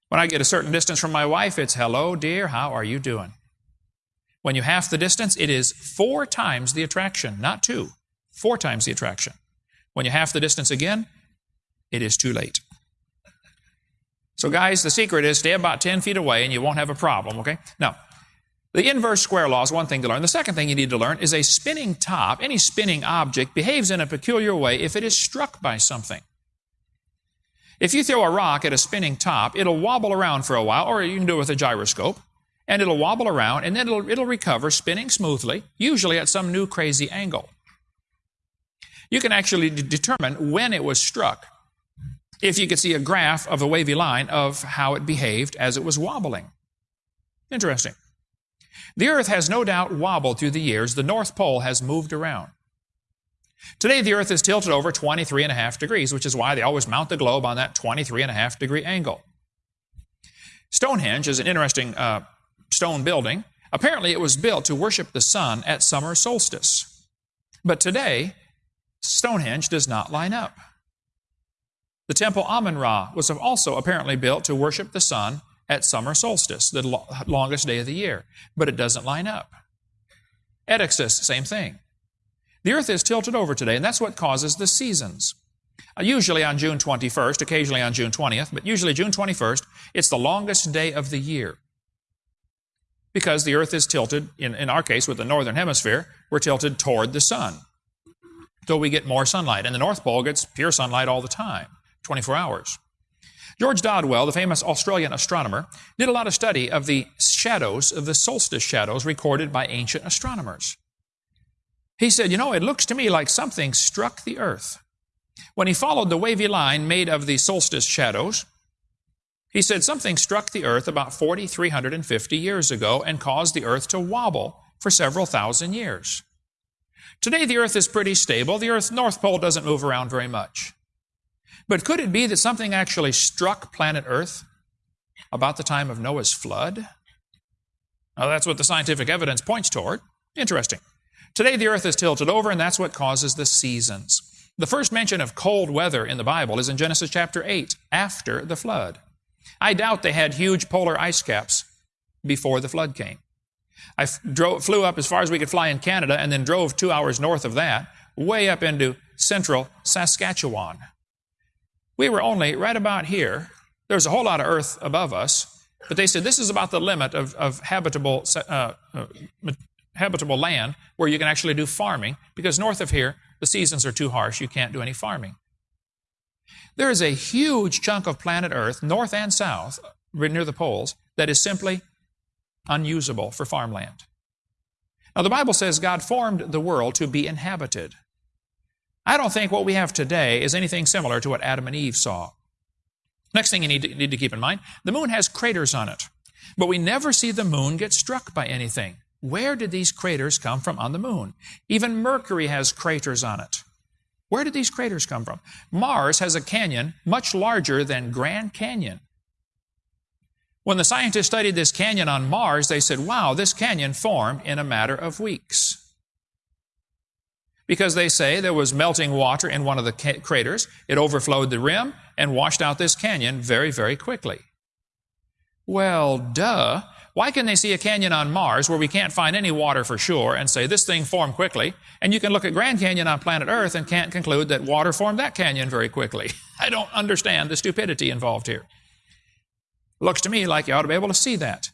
When I get a certain distance from my wife, it's hello, dear, how are you doing? When you half the distance, it is four times the attraction, not two, four times the attraction. When you half the distance again, it is too late. So, guys, the secret is stay about 10 feet away and you won't have a problem, okay? Now, the inverse square law is one thing to learn. The second thing you need to learn is a spinning top, any spinning object, behaves in a peculiar way if it is struck by something. If you throw a rock at a spinning top, it'll wobble around for a while, or you can do it with a gyroscope and it'll wobble around and then it'll, it'll recover spinning smoothly, usually at some new crazy angle. You can actually d- determine when it was struck if you could see a graph of a wavy line of how it behaved as it was wobbling. Interesting. The Earth has no doubt wobbled through the years. The North Pole has moved around. Today, the Earth is tilted over 23 and a half degrees, which is why they always mount the globe on that 23 and a half degree angle. Stonehenge is an interesting uh, stone building. Apparently, it was built to worship the sun at summer solstice. But today, Stonehenge does not line up. The temple Amun Ra was also apparently built to worship the sun at summer solstice, the lo- longest day of the year, but it doesn't line up. Edixus, same thing. The earth is tilted over today, and that's what causes the seasons. Uh, usually on June 21st, occasionally on June 20th, but usually June 21st, it's the longest day of the year. Because the earth is tilted, in, in our case with the northern hemisphere, we're tilted toward the sun. So we get more sunlight. And the North Pole gets pure sunlight all the time, 24 hours. George Dodwell, the famous Australian astronomer, did a lot of study of the shadows, of the solstice shadows recorded by ancient astronomers. He said, You know, it looks to me like something struck the earth. When he followed the wavy line made of the solstice shadows, he said something struck the earth about 4,350 years ago and caused the earth to wobble for several thousand years. Today, the earth is pretty stable. The earth's north pole doesn't move around very much. But could it be that something actually struck planet Earth about the time of Noah's flood? Now, that's what the scientific evidence points toward. Interesting. Today, the earth is tilted over, and that's what causes the seasons. The first mention of cold weather in the Bible is in Genesis chapter 8, after the flood. I doubt they had huge polar ice caps before the flood came. I drove, flew up as far as we could fly in Canada and then drove two hours north of that, way up into central Saskatchewan. We were only right about here. There was a whole lot of earth above us, but they said this is about the limit of, of habitable, uh, uh, habitable land where you can actually do farming, because north of here, the seasons are too harsh. You can't do any farming. There is a huge chunk of planet Earth, north and south, near the poles, that is simply unusable for farmland. Now, the Bible says God formed the world to be inhabited. I don't think what we have today is anything similar to what Adam and Eve saw. Next thing you need to, need to keep in mind the moon has craters on it, but we never see the moon get struck by anything. Where did these craters come from on the moon? Even Mercury has craters on it. Where did these craters come from? Mars has a canyon much larger than Grand Canyon. When the scientists studied this canyon on Mars, they said, wow, this canyon formed in a matter of weeks because they say there was melting water in one of the craters. It overflowed the rim and washed out this canyon very, very quickly. Well, duh. Why can they see a canyon on Mars where we can't find any water for sure and say this thing formed quickly? And you can look at Grand Canyon on planet Earth and can't conclude that water formed that canyon very quickly. [LAUGHS] I don't understand the stupidity involved here. Looks to me like you ought to be able to see that.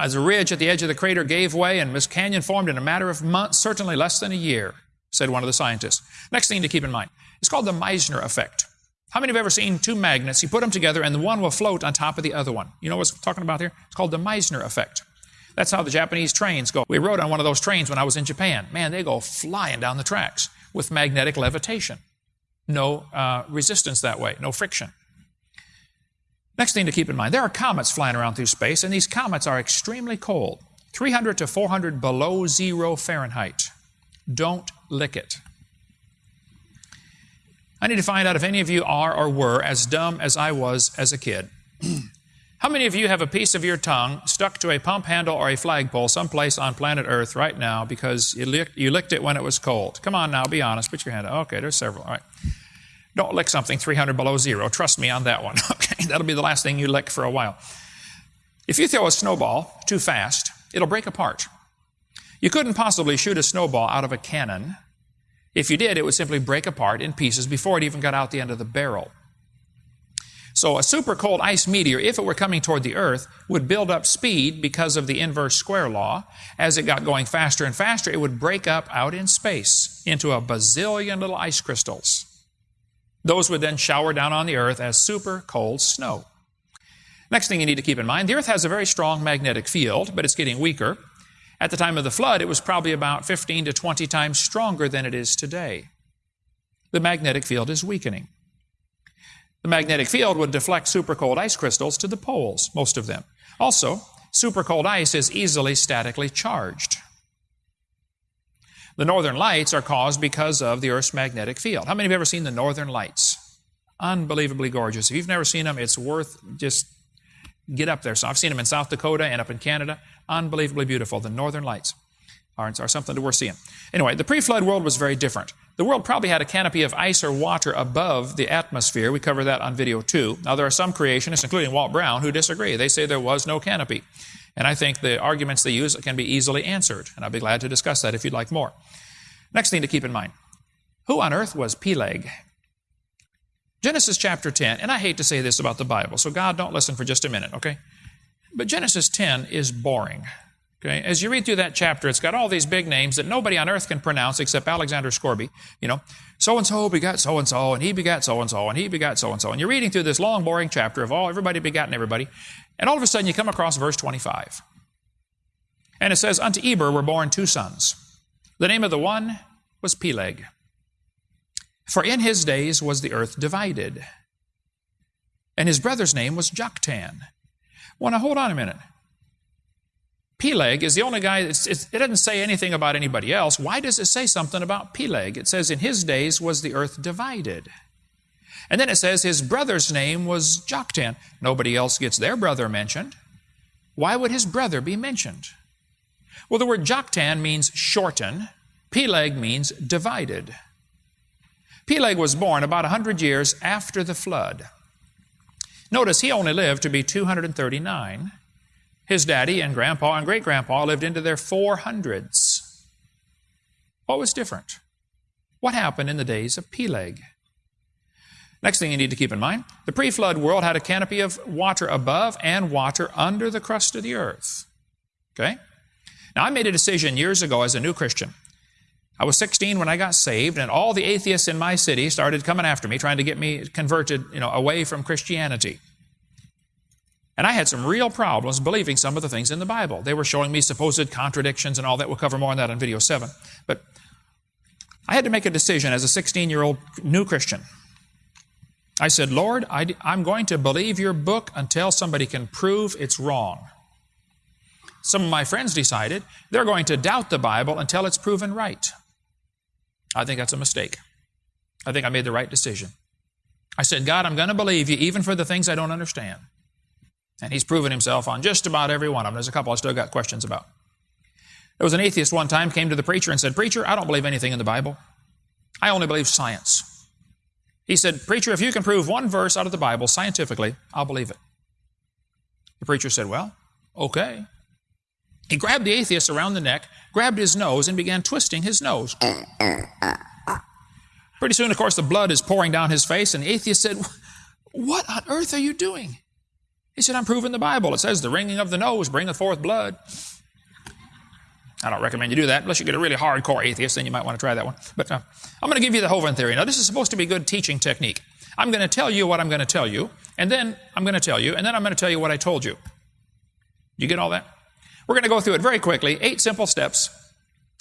As a ridge at the edge of the crater gave way and this canyon formed in a matter of months, certainly less than a year, said one of the scientists. Next thing to keep in mind, it's called the Meissner effect. How many have ever seen two magnets? You put them together and the one will float on top of the other one. You know what I'm talking about here? It's called the Meissner effect. That's how the Japanese trains go. We rode on one of those trains when I was in Japan. Man, they go flying down the tracks with magnetic levitation. No uh, resistance that way, no friction. Next thing to keep in mind, there are comets flying around through space, and these comets are extremely cold 300 to 400 below zero Fahrenheit. Don't lick it. I need to find out if any of you are or were as dumb as I was as a kid. [CLEARS THROAT] How many of you have a piece of your tongue stuck to a pump handle or a flagpole someplace on planet Earth right now because you licked, you licked it when it was cold? Come on now, be honest. Put your hand up. Okay, there's several. All right. Don't lick something 300 below zero. Trust me on that one. [LAUGHS] Okay, that'll be the last thing you lick for a while. If you throw a snowball too fast, it'll break apart. You couldn't possibly shoot a snowball out of a cannon. If you did, it would simply break apart in pieces before it even got out the end of the barrel. So a super cold ice meteor, if it were coming toward the Earth, would build up speed because of the inverse square law. As it got going faster and faster, it would break up out in space into a bazillion little ice crystals. Those would then shower down on the earth as super cold snow. Next thing you need to keep in mind the earth has a very strong magnetic field, but it's getting weaker. At the time of the flood, it was probably about 15 to 20 times stronger than it is today. The magnetic field is weakening. The magnetic field would deflect super cold ice crystals to the poles, most of them. Also, super cold ice is easily statically charged. The northern lights are caused because of the Earth's magnetic field. How many have ever seen the northern lights? Unbelievably gorgeous. If you've never seen them, it's worth just get up there. So I've seen them in South Dakota and up in Canada. Unbelievably beautiful. The northern lights are, are something to worth seeing. Anyway, the pre flood world was very different. the world probably had a canopy of ice or water above the atmosphere. We cover that on video two. Now, there are some creationists, including Walt Brown, who disagree. They say there was no canopy. And I think the arguments they use can be easily answered. And I'd be glad to discuss that if you'd like more. Next thing to keep in mind who on earth was Peleg? Genesis chapter 10, and I hate to say this about the Bible, so God, don't listen for just a minute, okay? But Genesis 10 is boring. Okay? As you read through that chapter, it's got all these big names that nobody on earth can pronounce except Alexander Scourby. You know, so and so begat so and so, and he begat so and so, and he begat so and so. And you're reading through this long, boring chapter of all everybody begotten everybody, and all of a sudden you come across verse 25. And it says, Unto Eber were born two sons. The name of the one was Peleg. For in his days was the earth divided. And his brother's name was Joktan. Well, now hold on a minute. Peleg is the only guy, it doesn't say anything about anybody else. Why does it say something about Peleg? It says, In his days was the earth divided. And then it says his brother's name was Joktan. Nobody else gets their brother mentioned. Why would his brother be mentioned? Well, the word Joktan means shorten, Peleg means divided. Peleg was born about 100 years after the flood. Notice he only lived to be 239. His daddy and grandpa and great grandpa lived into their 400s. What was different? What happened in the days of Peleg? Next thing you need to keep in mind the pre flood world had a canopy of water above and water under the crust of the earth. Okay? Now, I made a decision years ago as a new Christian. I was 16 when I got saved, and all the atheists in my city started coming after me, trying to get me converted you know, away from Christianity. And I had some real problems believing some of the things in the Bible. They were showing me supposed contradictions and all that. We'll cover more on that in video 7. But I had to make a decision as a 16 year old new Christian. I said, Lord, I, am going to believe your book until somebody can prove it's wrong. Some of my friends decided they're going to doubt the Bible until it's proven right. I think that's a mistake. I think I made the right decision. I said, God, I'm going to believe you even for the things I don't understand. And he's proven himself on just about every one of them. There's a couple I still got questions about. There was an atheist one time came to the preacher and said, Preacher, I don't believe anything in the Bible. I only believe science. He said, Preacher, if you can prove one verse out of the Bible scientifically, I'll believe it. The preacher said, Well, okay. He grabbed the atheist around the neck, grabbed his nose, and began twisting his nose. Pretty soon, of course, the blood is pouring down his face, and the atheist said, What on earth are you doing? He said, I'm proving the Bible. It says the wringing of the nose bringeth forth blood. I don't recommend you do that unless you get a really hardcore atheist, then you might want to try that one. But uh, I'm going to give you the Hovind theory. Now, this is supposed to be good teaching technique. I'm going to tell you what I'm going to tell you, and then I'm going to tell you, and then I'm going to tell you what I told you. You get all that? We're going to go through it very quickly, eight simple steps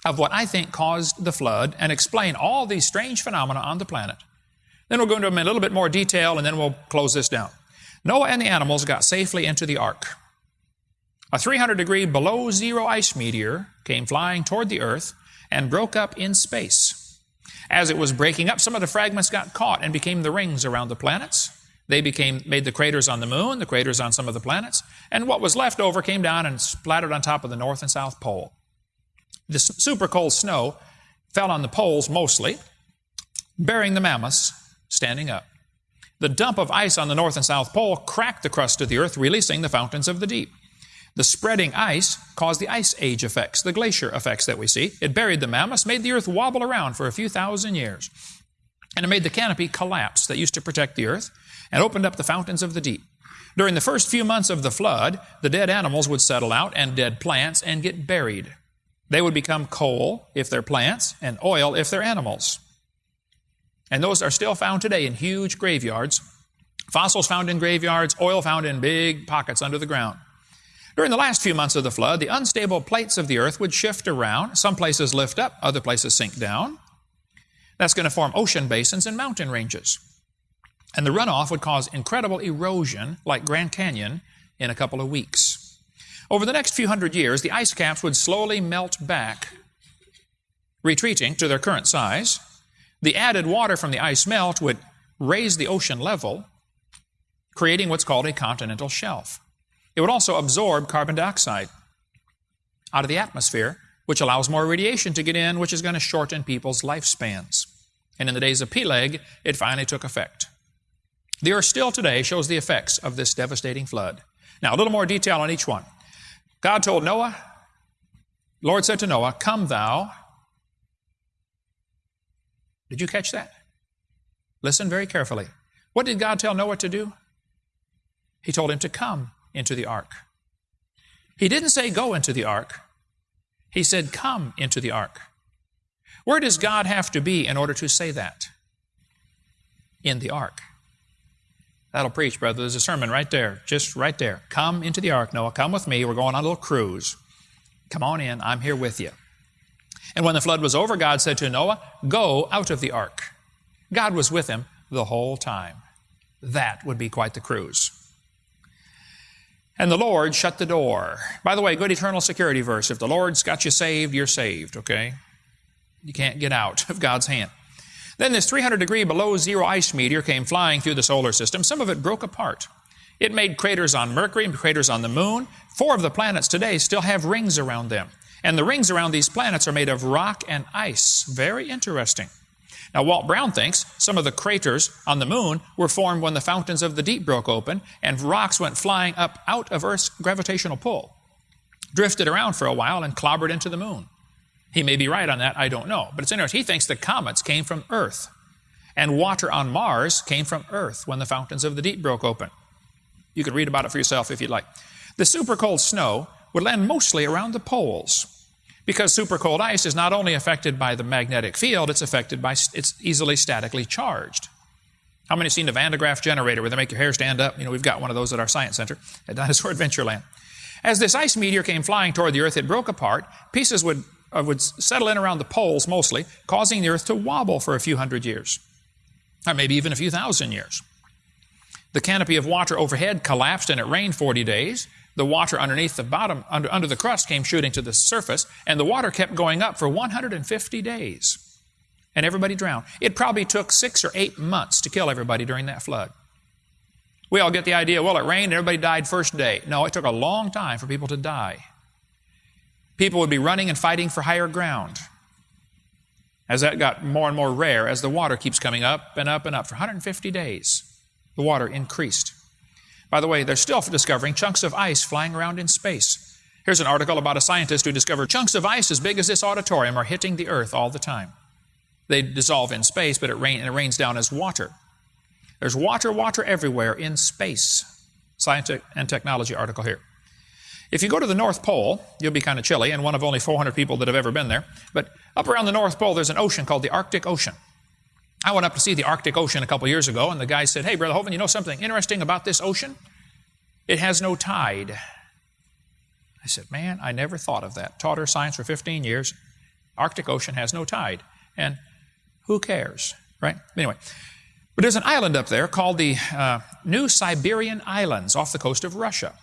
of what I think caused the flood and explain all these strange phenomena on the planet. Then we'll go into them in a little bit more detail, and then we'll close this down. Noah and the animals got safely into the ark. A 300 degree below zero ice meteor came flying toward the earth and broke up in space. As it was breaking up, some of the fragments got caught and became the rings around the planets. They became, made the craters on the moon, the craters on some of the planets, and what was left over came down and splattered on top of the North and South Pole. The super cold snow fell on the poles mostly, burying the mammoths standing up. The dump of ice on the North and South Pole cracked the crust of the Earth, releasing the fountains of the deep. The spreading ice caused the ice age effects, the glacier effects that we see. It buried the mammoths, made the Earth wobble around for a few thousand years. And it made the canopy collapse that used to protect the Earth and opened up the fountains of the deep. During the first few months of the flood, the dead animals would settle out and dead plants and get buried. They would become coal if they're plants and oil if they're animals. And those are still found today in huge graveyards. Fossils found in graveyards, oil found in big pockets under the ground. During the last few months of the flood, the unstable plates of the earth would shift around. Some places lift up, other places sink down. That's going to form ocean basins and mountain ranges. And the runoff would cause incredible erosion, like Grand Canyon, in a couple of weeks. Over the next few hundred years, the ice caps would slowly melt back, retreating to their current size, the added water from the ice melt would raise the ocean level, creating what's called a continental shelf. It would also absorb carbon dioxide out of the atmosphere, which allows more radiation to get in, which is going to shorten people's lifespans. And in the days of Peleg, it finally took effect. The earth still today shows the effects of this devastating flood. Now, a little more detail on each one. God told Noah, Lord said to Noah, Come thou. Did you catch that? Listen very carefully. What did God tell Noah to do? He told him to come into the ark. He didn't say go into the ark. He said come into the ark. Where does God have to be in order to say that? In the ark. That'll preach, brother. There's a sermon right there, just right there. Come into the ark, Noah. Come with me. We're going on a little cruise. Come on in. I'm here with you. And when the flood was over, God said to Noah, Go out of the ark. God was with him the whole time. That would be quite the cruise. And the Lord shut the door. By the way, good eternal security verse. If the Lord's got you saved, you're saved, okay? You can't get out of God's hand. Then this 300 degree below zero ice meteor came flying through the solar system. Some of it broke apart. It made craters on Mercury and craters on the moon. Four of the planets today still have rings around them. And the rings around these planets are made of rock and ice. Very interesting. Now, Walt Brown thinks some of the craters on the moon were formed when the fountains of the deep broke open and rocks went flying up out of Earth's gravitational pull, drifted around for a while, and clobbered into the moon. He may be right on that, I don't know. But it's interesting. He thinks the comets came from Earth. And water on Mars came from Earth when the fountains of the deep broke open. You could read about it for yourself if you'd like. The super cold snow would land mostly around the poles because super cold ice is not only affected by the magnetic field, it's affected by, it's easily statically charged. How many have seen the Van de Graaff generator where they make your hair stand up? You know, we've got one of those at our science center at [LAUGHS] Dinosaur Adventureland. As this ice meteor came flying toward the Earth, it broke apart. Pieces would uh, would settle in around the poles mostly, causing the earth to wobble for a few hundred years, or maybe even a few thousand years. The canopy of water overhead collapsed and it rained 40 days. The water underneath the bottom, under, under the crust, came shooting to the surface, and the water kept going up for 150 days. And everybody drowned. It probably took six or eight months to kill everybody during that flood. We all get the idea, well, it rained, everybody died first day. No, it took a long time for people to die people would be running and fighting for higher ground. As that got more and more rare, as the water keeps coming up and up and up, for 150 days, the water increased. By the way, they're still discovering chunks of ice flying around in space. Here's an article about a scientist who discovered chunks of ice as big as this auditorium are hitting the earth all the time. They dissolve in space, but it, rain, it rains down as water. There's water, water everywhere in space. Science and technology article here. If you go to the North Pole, you'll be kind of chilly, and one of only 400 people that have ever been there. But up around the North Pole, there's an ocean called the Arctic Ocean. I went up to see the Arctic Ocean a couple years ago, and the guy said, Hey, Brother Hovind, you know something interesting about this ocean? It has no tide. I said, Man, I never thought of that. Taught her science for 15 years. Arctic Ocean has no tide. And who cares, right? Anyway, but there's an island up there called the uh, New Siberian Islands off the coast of Russia.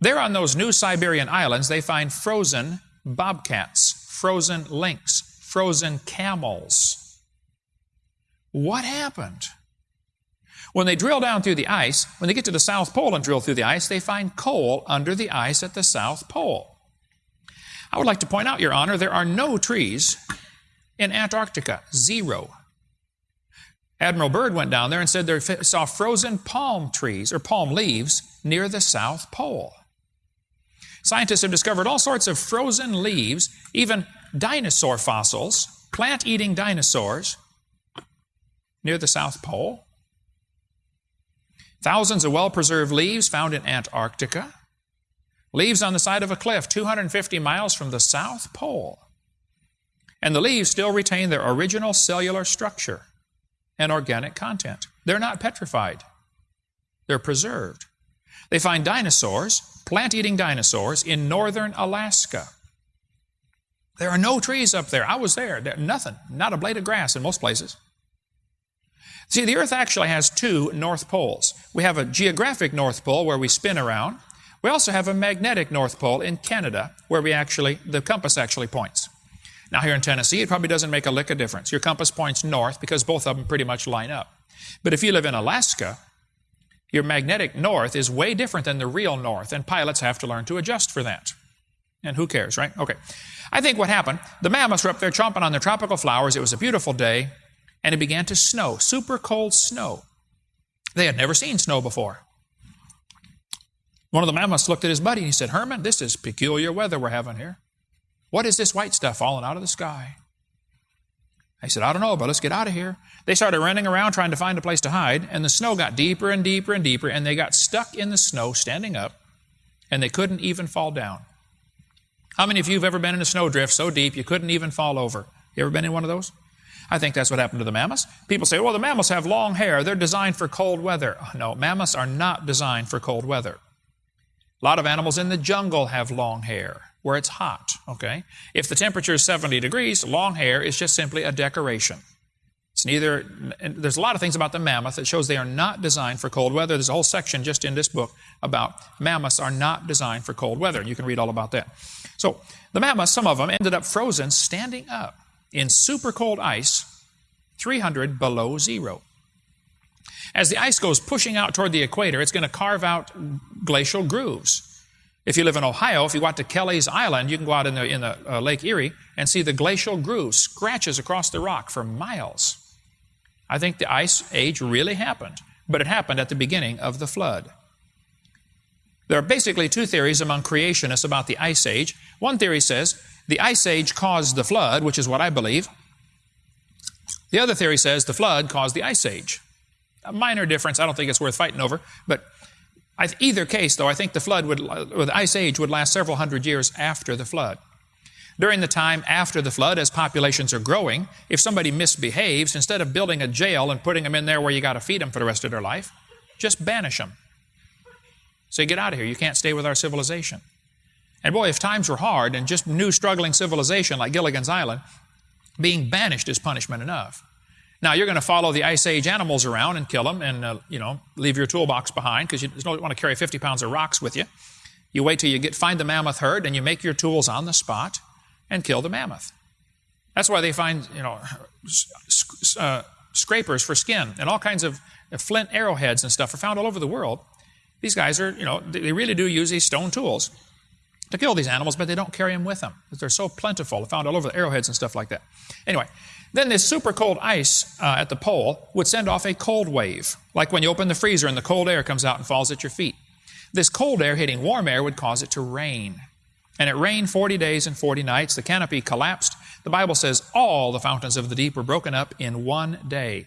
There on those new Siberian islands, they find frozen bobcats, frozen lynx, frozen camels. What happened? When they drill down through the ice, when they get to the South Pole and drill through the ice, they find coal under the ice at the South Pole. I would like to point out, Your Honor, there are no trees in Antarctica. Zero. Admiral Byrd went down there and said they saw frozen palm trees or palm leaves near the South Pole. Scientists have discovered all sorts of frozen leaves, even dinosaur fossils, plant eating dinosaurs, near the South Pole. Thousands of well preserved leaves found in Antarctica. Leaves on the side of a cliff 250 miles from the South Pole. And the leaves still retain their original cellular structure and organic content. They're not petrified, they're preserved. They find dinosaurs, plant eating dinosaurs, in northern Alaska. There are no trees up there. I was there. there. Nothing. Not a blade of grass in most places. See, the Earth actually has two North Poles. We have a geographic North Pole where we spin around. We also have a magnetic North Pole in Canada where we actually, the compass actually points. Now, here in Tennessee, it probably doesn't make a lick of difference. Your compass points north because both of them pretty much line up. But if you live in Alaska, your magnetic north is way different than the real north, and pilots have to learn to adjust for that. And who cares, right? Okay. I think what happened, the mammoths were up there chomping on their tropical flowers. It was a beautiful day. And it began to snow, super cold snow. They had never seen snow before. One of the mammoths looked at his buddy and he said, Herman, this is peculiar weather we're having here. What is this white stuff falling out of the sky? I said, I don't know, but let's get out of here. They started running around trying to find a place to hide, and the snow got deeper and deeper and deeper, and they got stuck in the snow standing up, and they couldn't even fall down. How many of you have ever been in a snowdrift so deep you couldn't even fall over? You ever been in one of those? I think that's what happened to the mammoths. People say, well, the mammoths have long hair. They're designed for cold weather. Oh, no, mammoths are not designed for cold weather. A lot of animals in the jungle have long hair where it's hot, okay? If the temperature is 70 degrees, long hair is just simply a decoration. It's neither, there's a lot of things about the mammoth that shows they are not designed for cold weather. There's a whole section just in this book about mammoths are not designed for cold weather. You can read all about that. So, the mammoths, some of them ended up frozen standing up in super cold ice, 300 below zero. As the ice goes pushing out toward the equator, it's going to carve out glacial grooves. If you live in Ohio, if you go out to Kelley's Island, you can go out in the, in the uh, Lake Erie and see the glacial grooves, scratches across the rock for miles. I think the ice age really happened, but it happened at the beginning of the flood. There are basically two theories among creationists about the ice age. One theory says the ice age caused the flood, which is what I believe. The other theory says the flood caused the ice age. A minor difference, I don't think it's worth fighting over, but either case, though, I think the flood would, or the ice age would last several hundred years after the flood. During the time after the flood, as populations are growing, if somebody misbehaves, instead of building a jail and putting them in there where you got to feed them for the rest of their life, just banish them. Say, get out of here. You can't stay with our civilization. And boy, if times were hard and just new struggling civilization like Gilligan's Island, being banished is punishment enough. Now, you're going to follow the Ice Age animals around and kill them and, uh, you know, leave your toolbox behind because you don't want to carry 50 pounds of rocks with you. You wait till you get find the mammoth herd and you make your tools on the spot and kill the mammoth. That's why they find, you know, uh, scrapers for skin and all kinds of flint arrowheads and stuff are found all over the world. These guys are, you know, they really do use these stone tools to kill these animals, but they don't carry them with them they're so plentiful. They're found all over the arrowheads and stuff like that. Anyway, then this super cold ice uh, at the pole would send off a cold wave, like when you open the freezer and the cold air comes out and falls at your feet. This cold air hitting warm air would cause it to rain. And it rained 40 days and 40 nights. The canopy collapsed. The Bible says all the fountains of the deep were broken up in one day.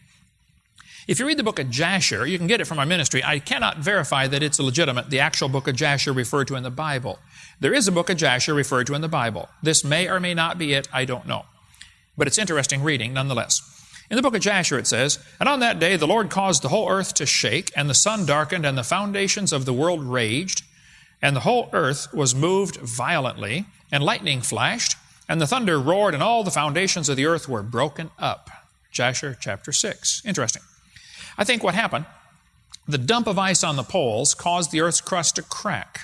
If you read the book of Jasher, you can get it from our ministry. I cannot verify that it's legitimate, the actual book of Jasher referred to in the Bible. There is a book of Jasher referred to in the Bible. This may or may not be it, I don't know. But it's interesting reading nonetheless. In the book of Jasher it says, And on that day the Lord caused the whole earth to shake, and the sun darkened, and the foundations of the world raged, and the whole earth was moved violently, and lightning flashed, and the thunder roared, and all the foundations of the earth were broken up. Jasher chapter 6. Interesting. I think what happened, the dump of ice on the poles caused the Earth's crust to crack.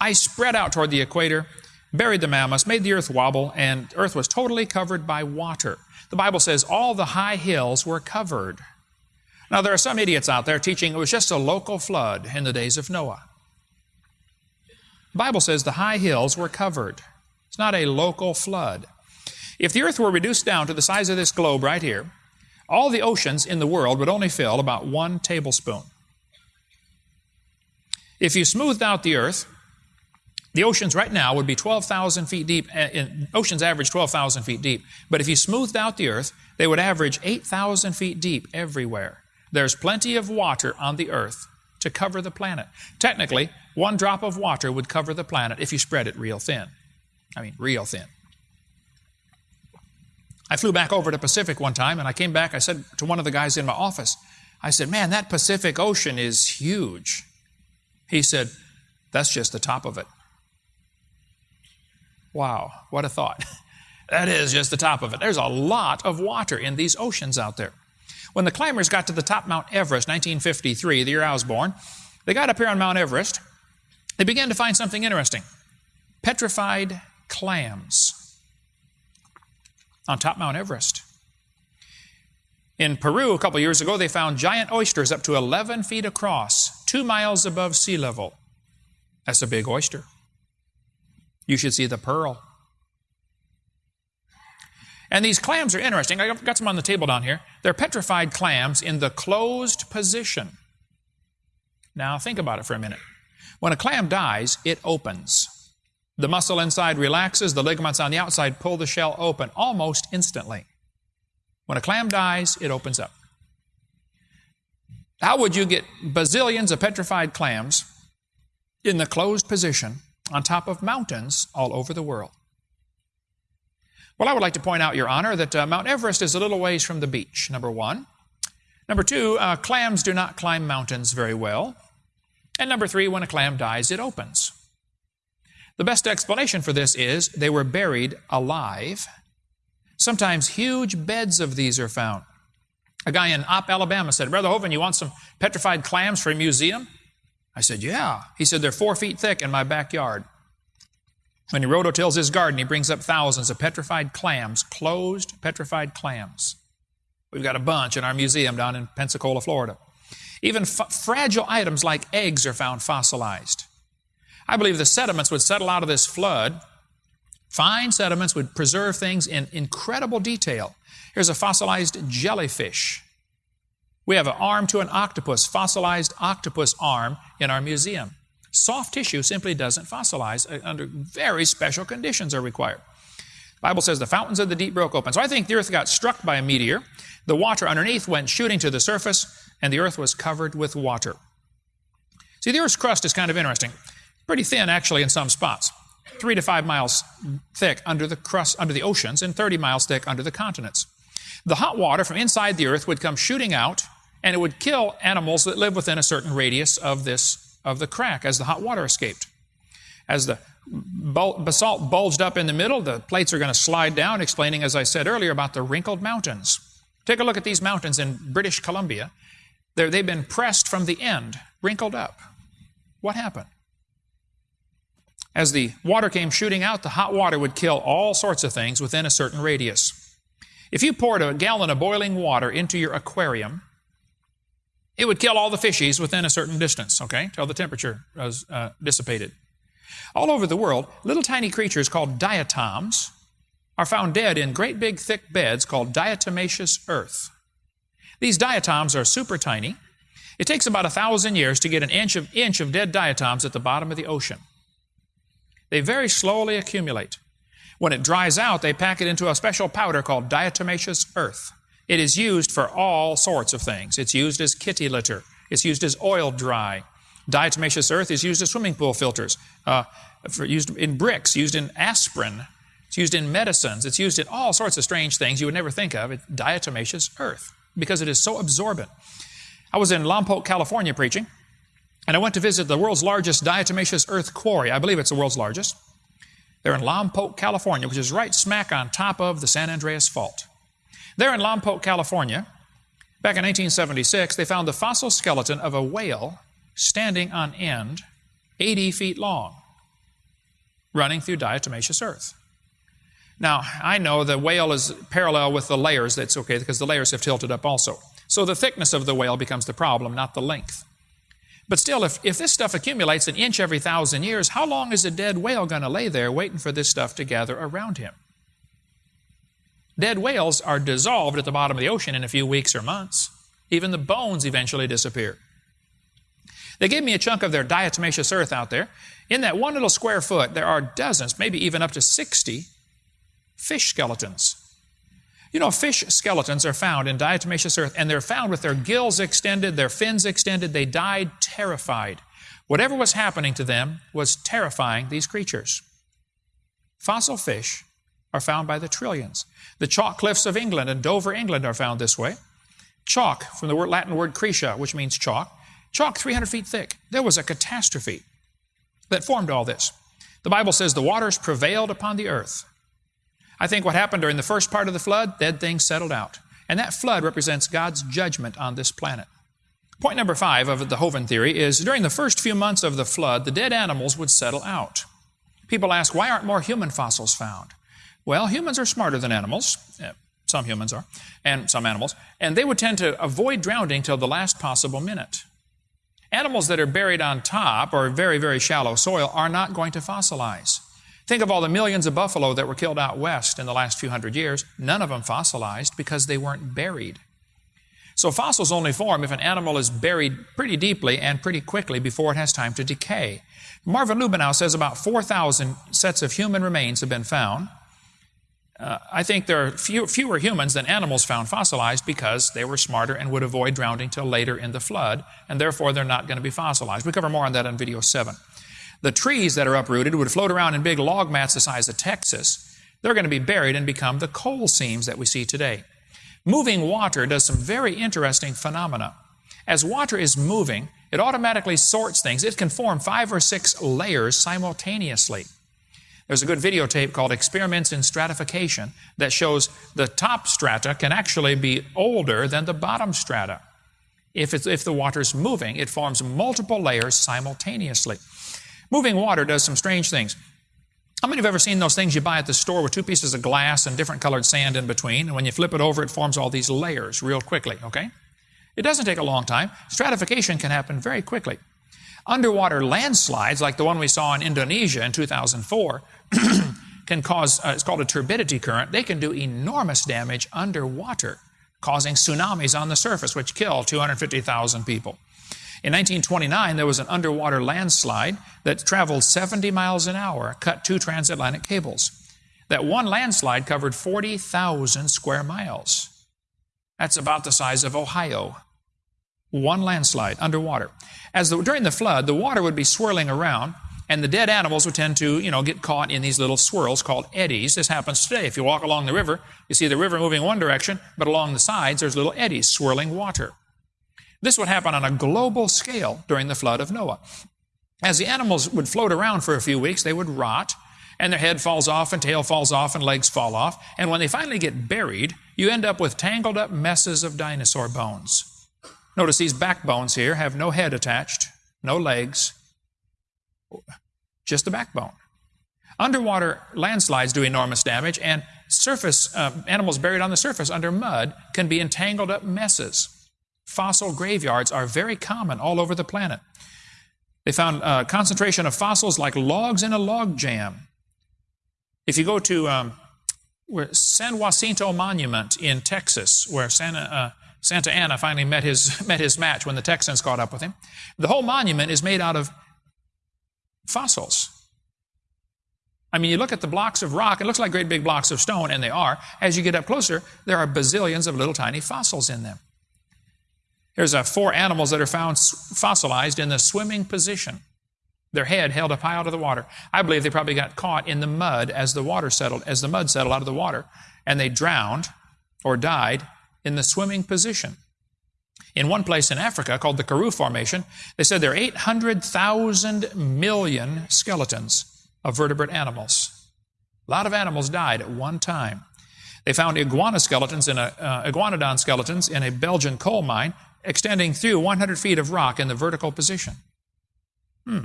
Ice spread out toward the equator, buried the mammoths, made the Earth wobble, and Earth was totally covered by water. The Bible says all the high hills were covered. Now, there are some idiots out there teaching it was just a local flood in the days of Noah. The Bible says the high hills were covered. It's not a local flood. If the earth were reduced down to the size of this globe right here, all the oceans in the world would only fill about one tablespoon. If you smoothed out the earth, the oceans right now would be 12,000 feet deep. Uh, oceans average 12,000 feet deep. But if you smoothed out the earth, they would average 8,000 feet deep everywhere. There's plenty of water on the earth to cover the planet. Technically, one drop of water would cover the planet if you spread it real thin. I mean, real thin. I flew back over to Pacific one time and I came back. I said to one of the guys in my office, I said, Man, that Pacific Ocean is huge. He said, That's just the top of it. Wow, what a thought. [LAUGHS] that is just the top of it. There's a lot of water in these oceans out there. When the climbers got to the top Mount Everest, 1953, the year I was born, they got up here on Mount Everest. They began to find something interesting petrified clams on top Mount Everest. In Peru, a couple years ago, they found giant oysters up to 11 feet across, two miles above sea level. That's a big oyster. You should see the pearl. And these clams are interesting. I've got some on the table down here. They're petrified clams in the closed position. Now, think about it for a minute. When a clam dies, it opens. The muscle inside relaxes, the ligaments on the outside pull the shell open almost instantly. When a clam dies, it opens up. How would you get bazillions of petrified clams in the closed position on top of mountains all over the world? Well, I would like to point out, Your Honor, that uh, Mount Everest is a little ways from the beach, number one. Number two, uh, clams do not climb mountains very well. And number three, when a clam dies, it opens. The best explanation for this is they were buried alive. Sometimes huge beds of these are found. A guy in Opp, Alabama said, Brother Hovind, you want some petrified clams for a museum? I said, Yeah. He said, They're four feet thick in my backyard. When he rototills his garden, he brings up thousands of petrified clams, closed petrified clams. We've got a bunch in our museum down in Pensacola, Florida. Even fragile items like eggs are found fossilized. I believe the sediments would settle out of this flood. Fine sediments would preserve things in incredible detail. Here's a fossilized jellyfish. We have an arm to an octopus, fossilized octopus arm in our museum. Soft tissue simply doesn't fossilize uh, under very special conditions are required. The Bible says the fountains of the deep broke open. So I think the earth got struck by a meteor. The water underneath went shooting to the surface, and the earth was covered with water. See, the earth's crust is kind of interesting. Pretty thin, actually, in some spots. Three to five miles thick under the crust, under the oceans, and 30 miles thick under the continents. The hot water from inside the earth would come shooting out, and it would kill animals that live within a certain radius of this of the crack as the hot water escaped. As the basalt bulged up in the middle, the plates are going to slide down, explaining, as I said earlier, about the wrinkled mountains. Take a look at these mountains in British Columbia. They're, they've been pressed from the end, wrinkled up. What happened? As the water came shooting out, the hot water would kill all sorts of things within a certain radius. If you poured a gallon of boiling water into your aquarium, it would kill all the fishies within a certain distance, okay, till the temperature was uh, dissipated. All over the world, little tiny creatures called diatoms are found dead in great big thick beds called diatomaceous earth. These diatoms are super tiny. It takes about a thousand years to get an inch of, inch of dead diatoms at the bottom of the ocean. They very slowly accumulate. When it dries out, they pack it into a special powder called diatomaceous earth. It is used for all sorts of things. It's used as kitty litter. It's used as oil dry. Diatomaceous earth is used as swimming pool filters, uh, for, used in bricks, used in aspirin. It's used in medicines. It's used in all sorts of strange things you would never think of. It's diatomaceous earth because it is so absorbent. I was in Lompoc, California preaching, and I went to visit the world's largest diatomaceous earth quarry. I believe it's the world's largest. They're in Lompoc, California, which is right smack on top of the San Andreas Fault. There in Lompoc, California, back in 1876, they found the fossil skeleton of a whale standing on end, 80 feet long, running through diatomaceous earth. Now, I know the whale is parallel with the layers. That's okay because the layers have tilted up also. So the thickness of the whale becomes the problem, not the length. But still, if, if this stuff accumulates an inch every thousand years, how long is a dead whale going to lay there waiting for this stuff to gather around him? Dead whales are dissolved at the bottom of the ocean in a few weeks or months. Even the bones eventually disappear. They gave me a chunk of their diatomaceous earth out there. In that one little square foot, there are dozens, maybe even up to 60 fish skeletons. You know, fish skeletons are found in diatomaceous earth, and they're found with their gills extended, their fins extended. They died terrified. Whatever was happening to them was terrifying these creatures. Fossil fish are found by the trillions. The chalk cliffs of England and Dover, England are found this way. Chalk, from the Latin word crescia, which means chalk. Chalk 300 feet thick. There was a catastrophe that formed all this. The Bible says the waters prevailed upon the earth. I think what happened during the first part of the flood, dead things settled out. And that flood represents God's judgment on this planet. Point number five of the Hovind theory is during the first few months of the flood, the dead animals would settle out. People ask, why aren't more human fossils found? Well, humans are smarter than animals. Uh, some humans are, and some animals, and they would tend to avoid drowning till the last possible minute. Animals that are buried on top or very, very shallow soil are not going to fossilize. Think of all the millions of buffalo that were killed out west in the last few hundred years. None of them fossilized because they weren't buried. So fossils only form if an animal is buried pretty deeply and pretty quickly before it has time to decay. Marvin Lubenow says about 4,000 sets of human remains have been found. Uh, I think there are few, fewer humans than animals found fossilized because they were smarter and would avoid drowning till later in the flood, and therefore they're not going to be fossilized. We cover more on that in video 7. The trees that are uprooted would float around in big log mats the size of Texas. They're going to be buried and become the coal seams that we see today. Moving water does some very interesting phenomena. As water is moving, it automatically sorts things. It can form five or six layers simultaneously. There's a good videotape called Experiments in Stratification that shows the top strata can actually be older than the bottom strata. If, if the water's moving, it forms multiple layers simultaneously. Moving water does some strange things. How many of have ever seen those things you buy at the store with two pieces of glass and different colored sand in between? And when you flip it over, it forms all these layers real quickly, okay? It doesn't take a long time. Stratification can happen very quickly. Underwater landslides, like the one we saw in Indonesia in 2004, [CLEARS THROAT] can cause, uh, it's called a turbidity current. They can do enormous damage underwater, causing tsunamis on the surface, which kill 250,000 people. In 1929, there was an underwater landslide that traveled 70 miles an hour, cut two transatlantic cables. That one landslide covered 40,000 square miles. That's about the size of Ohio. One landslide underwater. As the, during the flood, the water would be swirling around, and the dead animals would tend to, you know, get caught in these little swirls called eddies. This happens today. If you walk along the river, you see the river moving one direction, but along the sides there's little eddies swirling water. This would happen on a global scale during the flood of Noah. As the animals would float around for a few weeks, they would rot, and their head falls off, and tail falls off, and legs fall off. And when they finally get buried, you end up with tangled up messes of dinosaur bones. Notice these backbones here have no head attached, no legs, just the backbone. Underwater landslides do enormous damage, and surface uh, animals buried on the surface under mud can be entangled up messes. Fossil graveyards are very common all over the planet. They found a uh, concentration of fossils like logs in a log jam. If you go to um, San Jacinto Monument in Texas, where Santa, uh, Santa Anna finally met his, [LAUGHS] met his match when the Texans caught up with him, the whole monument is made out of fossils. I mean, you look at the blocks of rock, it looks like great big blocks of stone, and they are. As you get up closer, there are bazillions of little tiny fossils in them. Here's uh, four animals that are found fossilized in the swimming position. Their head held up high out of the water. I believe they probably got caught in the mud as the water settled, as the mud settled out of the water, and they drowned or died in the swimming position. In one place in Africa called the Karoo Formation, they said there are 800,000 million skeletons of vertebrate animals. A lot of animals died at one time. They found iguana skeletons in a, uh, iguanodon skeletons in a Belgian coal mine extending through 100 feet of rock in the vertical position. Hmm.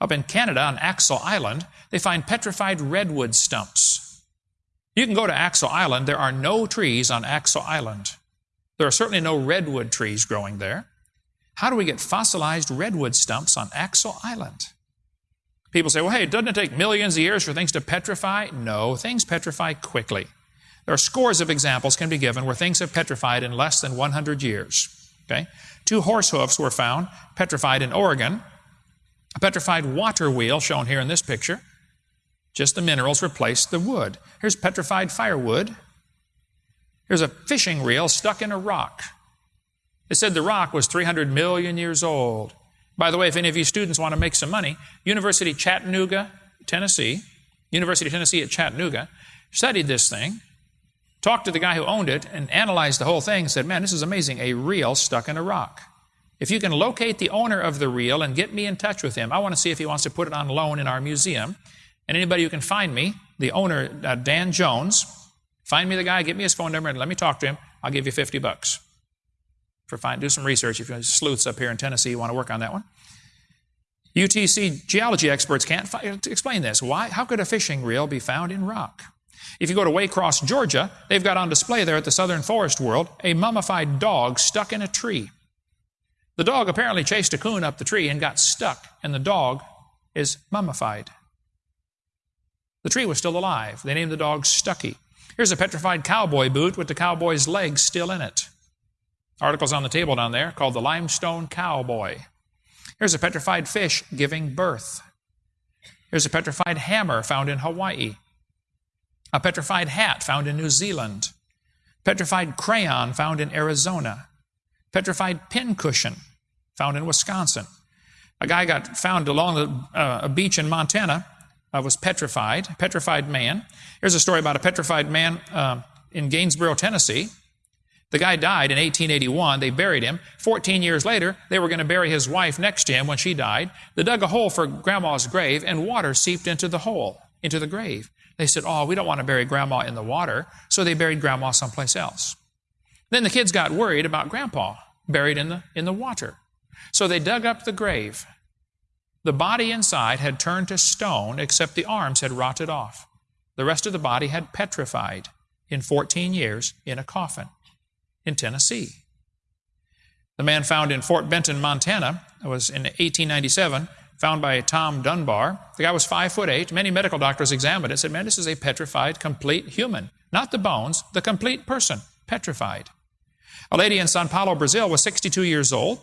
Up in Canada on Axel Island, they find petrified redwood stumps. You can go to Axel Island. There are no trees on Axel Island. There are certainly no redwood trees growing there. How do we get fossilized redwood stumps on Axel Island? People say, well, hey, doesn't it take millions of years for things to petrify? No, things petrify quickly. There are scores of examples can be given where things have petrified in less than 100 years. Okay? Two horse hoofs were found petrified in Oregon. A petrified water wheel shown here in this picture. Just the minerals replaced the wood. Here's petrified firewood. Here's a fishing reel stuck in a rock. They said the rock was 300 million years old. By the way, if any of you students want to make some money, University Chattanooga, Tennessee, University of Tennessee at Chattanooga, studied this thing talked to the guy who owned it and analyzed the whole thing and said, Man, this is amazing. A reel stuck in a rock. If you can locate the owner of the reel and get me in touch with him, I want to see if he wants to put it on loan in our museum. And anybody who can find me, the owner, uh, Dan Jones, find me the guy, get me his phone number, and let me talk to him. I'll give you 50 bucks. For find, do some research if you're sleuths up here in Tennessee, you want to work on that one. UTC geology experts can't explain this. Why? How could a fishing reel be found in rock? If you go to Waycross, Georgia, they've got on display there at the Southern Forest World a mummified dog stuck in a tree. The dog apparently chased a coon up the tree and got stuck, and the dog is mummified. The tree was still alive. They named the dog Stuckie. Here's a petrified cowboy boot with the cowboy's legs still in it. Articles on the table down there called the limestone cowboy. Here's a petrified fish giving birth. Here's a petrified hammer found in Hawaii. A petrified hat found in New Zealand. Petrified crayon found in Arizona. Petrified pincushion found in Wisconsin. A guy got found along the, uh, a beach in Montana, uh, was petrified, petrified man. Here's a story about a petrified man uh, in Gainesboro, Tennessee. The guy died in 1881. They buried him. 14 years later, they were going to bury his wife next to him when she died. They dug a hole for Grandma's grave, and water seeped into the hole, into the grave. They said, Oh, we don't want to bury Grandma in the water. So they buried Grandma someplace else. Then the kids got worried about Grandpa buried in the, in the water. So they dug up the grave. The body inside had turned to stone, except the arms had rotted off. The rest of the body had petrified in 14 years in a coffin in Tennessee. The man found in Fort Benton, Montana, was in 1897, found by Tom Dunbar. The guy was five foot eight. Many medical doctors examined it and said, Man, this is a petrified, complete human. Not the bones, the complete person, petrified. A lady in Sao Paulo, Brazil, was 62 years old.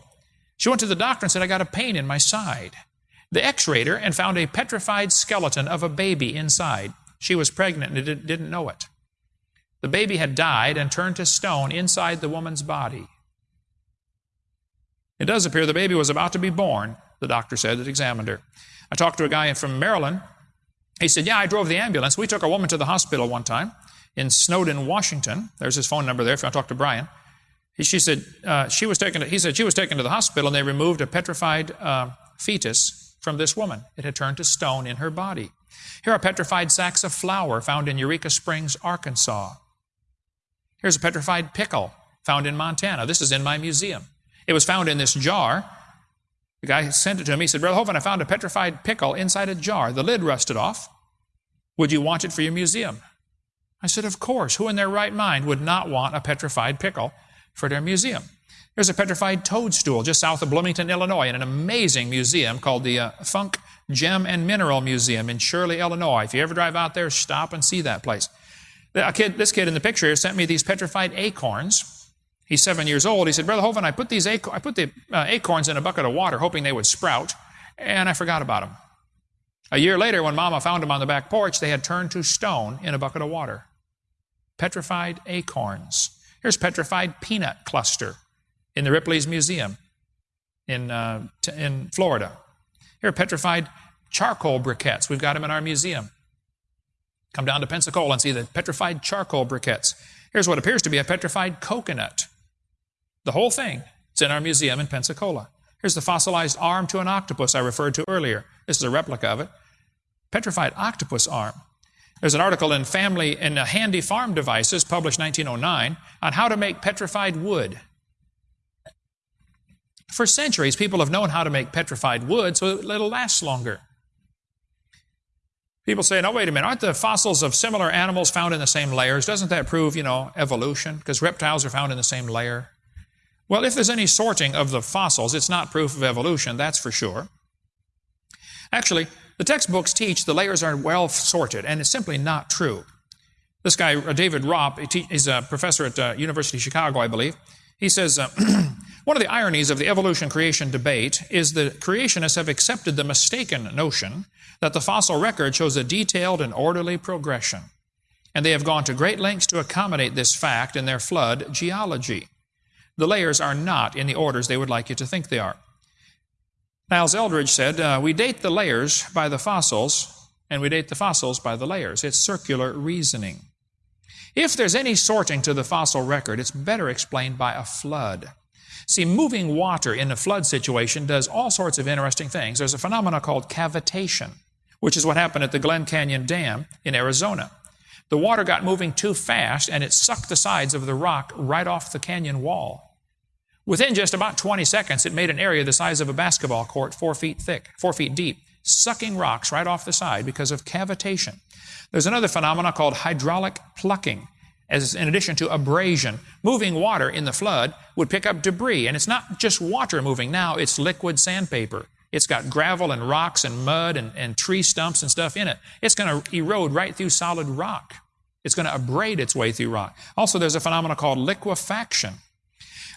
She went to the doctor and said, I got a pain in my side. They x rayed her and found a petrified skeleton of a baby inside. She was pregnant and didn't know it. The baby had died and turned to stone inside the woman's body. It does appear the baby was about to be born, the doctor said that examined her. I talked to a guy from Maryland. He said, Yeah, I drove the ambulance. We took a woman to the hospital one time in Snowden, Washington. There's his phone number there if you want to talk to Brian. He, she said, uh, she was taken to, he said she was taken to the hospital and they removed a petrified uh, fetus from this woman. It had turned to stone in her body. Here are petrified sacks of flour found in Eureka Springs, Arkansas. Here's a petrified pickle found in Montana. This is in my museum. It was found in this jar. The guy sent it to me. He said, Brother Hovind, I found a petrified pickle inside a jar. The lid rusted off. Would you want it for your museum? I said, Of course. Who in their right mind would not want a petrified pickle for their museum? There's a petrified toadstool just south of Bloomington, Illinois, in an amazing museum called the uh, Funk Gem and Mineral Museum in Shirley, Illinois. If you ever drive out there, stop and see that place. A kid, this kid in the picture here sent me these petrified acorns. He's seven years old. He said, Brother Hovind, I put these I put the uh, acorns in a bucket of water, hoping they would sprout, and I forgot about them. A year later, when Mama found them on the back porch, they had turned to stone in a bucket of water. Petrified acorns. Here's petrified peanut cluster in the Ripley's Museum in, uh, in Florida. Here are petrified charcoal briquettes. We've got them in our museum. Come down to Pensacola and see the petrified charcoal briquettes. Here's what appears to be a petrified coconut. The whole thing is in our museum in Pensacola. Here's the fossilized arm to an octopus I referred to earlier. This is a replica of it. Petrified octopus arm. There's an article in Family in Handy Farm Devices, published 1909, on how to make petrified wood. For centuries, people have known how to make petrified wood so it'll last longer. People say, no, wait a minute, aren't the fossils of similar animals found in the same layers? Doesn't that prove, you know, evolution? Because reptiles are found in the same layer. Well, if there's any sorting of the fossils, it's not proof of evolution, that's for sure. Actually, the textbooks teach the layers are well sorted, and it's simply not true. This guy, uh, David Raup, he's a professor at uh, University of Chicago, I believe. He says, uh, [CLEARS THROAT] one of the ironies of the evolution creation debate is that creationists have accepted the mistaken notion that the fossil record shows a detailed and orderly progression. And they have gone to great lengths to accommodate this fact in their flood geology. The layers are not in the orders they would like you to think they are. Niles Eldredge said, uh, We date the layers by the fossils, and we date the fossils by the layers. It's circular reasoning. If there's any sorting to the fossil record, it's better explained by a flood. See, moving water in a flood situation does all sorts of interesting things. There's a phenomenon called cavitation which is what happened at the Glen Canyon Dam in Arizona. The water got moving too fast and it sucked the sides of the rock right off the canyon wall. Within just about 20 seconds, it made an area the size of a basketball court, four feet thick, four feet deep, sucking rocks right off the side because of cavitation. There's another phenomenon called hydraulic plucking. As in addition to abrasion, moving water in the flood would pick up debris, and it's not just water moving now, it's liquid sandpaper It's got gravel and rocks and mud and, and tree stumps and stuff in it. It's going to erode right through solid rock. It's going to abrade its way through rock. Also, there's a phenomenon called liquefaction.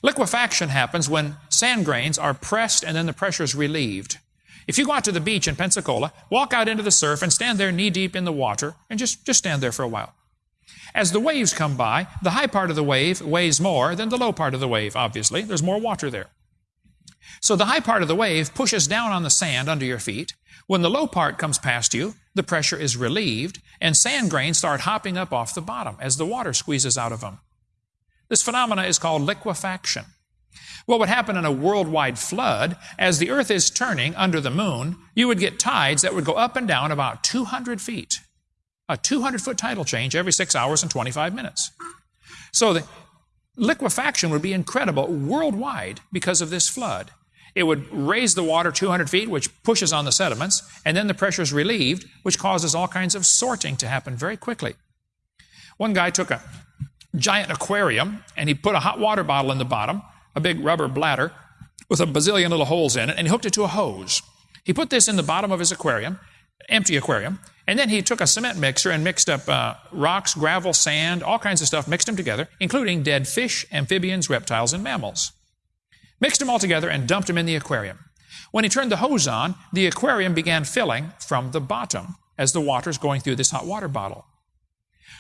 Liquefaction happens when sand grains are pressed and then the pressure is relieved. If you go out to the beach in Pensacola, walk out into the surf and stand there knee deep in the water and just, just stand there for a while. As the waves come by, the high part of the wave weighs more than the low part of the wave, obviously. There's more water there. So the high part of the wave pushes down on the sand under your feet. When the low part comes past you, the pressure is relieved, and sand grains start hopping up off the bottom as the water squeezes out of them. This phenomena is called liquefaction. What would happen in a worldwide flood, as the earth is turning under the moon, you would get tides that would go up and down about 200 feet. A 200 foot tidal change every six hours and 25 minutes. So the liquefaction would be incredible worldwide because of this flood. It would raise the water 200 feet, which pushes on the sediments, and then the pressure is relieved, which causes all kinds of sorting to happen very quickly. One guy took a giant aquarium and he put a hot water bottle in the bottom, a big rubber bladder with a bazillion little holes in it, and he hooked it to a hose. He put this in the bottom of his aquarium, empty aquarium, and then he took a cement mixer and mixed up uh, rocks, gravel, sand, all kinds of stuff, mixed them together, including dead fish, amphibians, reptiles, and mammals. Mixed them all together and dumped them in the aquarium. When he turned the hose on, the aquarium began filling from the bottom as the water's going through this hot water bottle.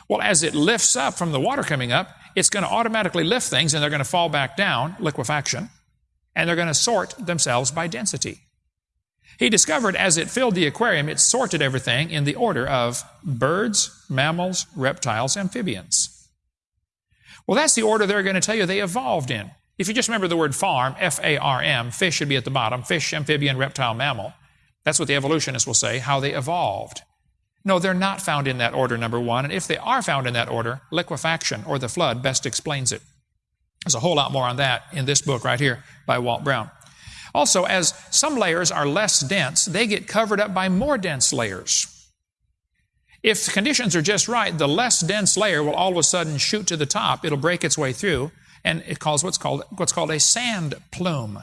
Well, as it lifts up from the water coming up, it's going to automatically lift things and they're going to fall back down, liquefaction, and they're going to sort themselves by density. He discovered as it filled the aquarium, it sorted everything in the order of birds, mammals, reptiles, amphibians. Well, that's the order they're going to tell you they evolved in. If you just remember the word farm, F A R M, fish should be at the bottom fish, amphibian, reptile, mammal. That's what the evolutionists will say, how they evolved. No, they're not found in that order, number one. And if they are found in that order, liquefaction or the flood best explains it. There's a whole lot more on that in this book right here by Walt Brown. Also, as some layers are less dense, they get covered up by more dense layers. If conditions are just right, the less dense layer will all of a sudden shoot to the top. It'll break its way through, and it causes what's called, what's called a sand plume.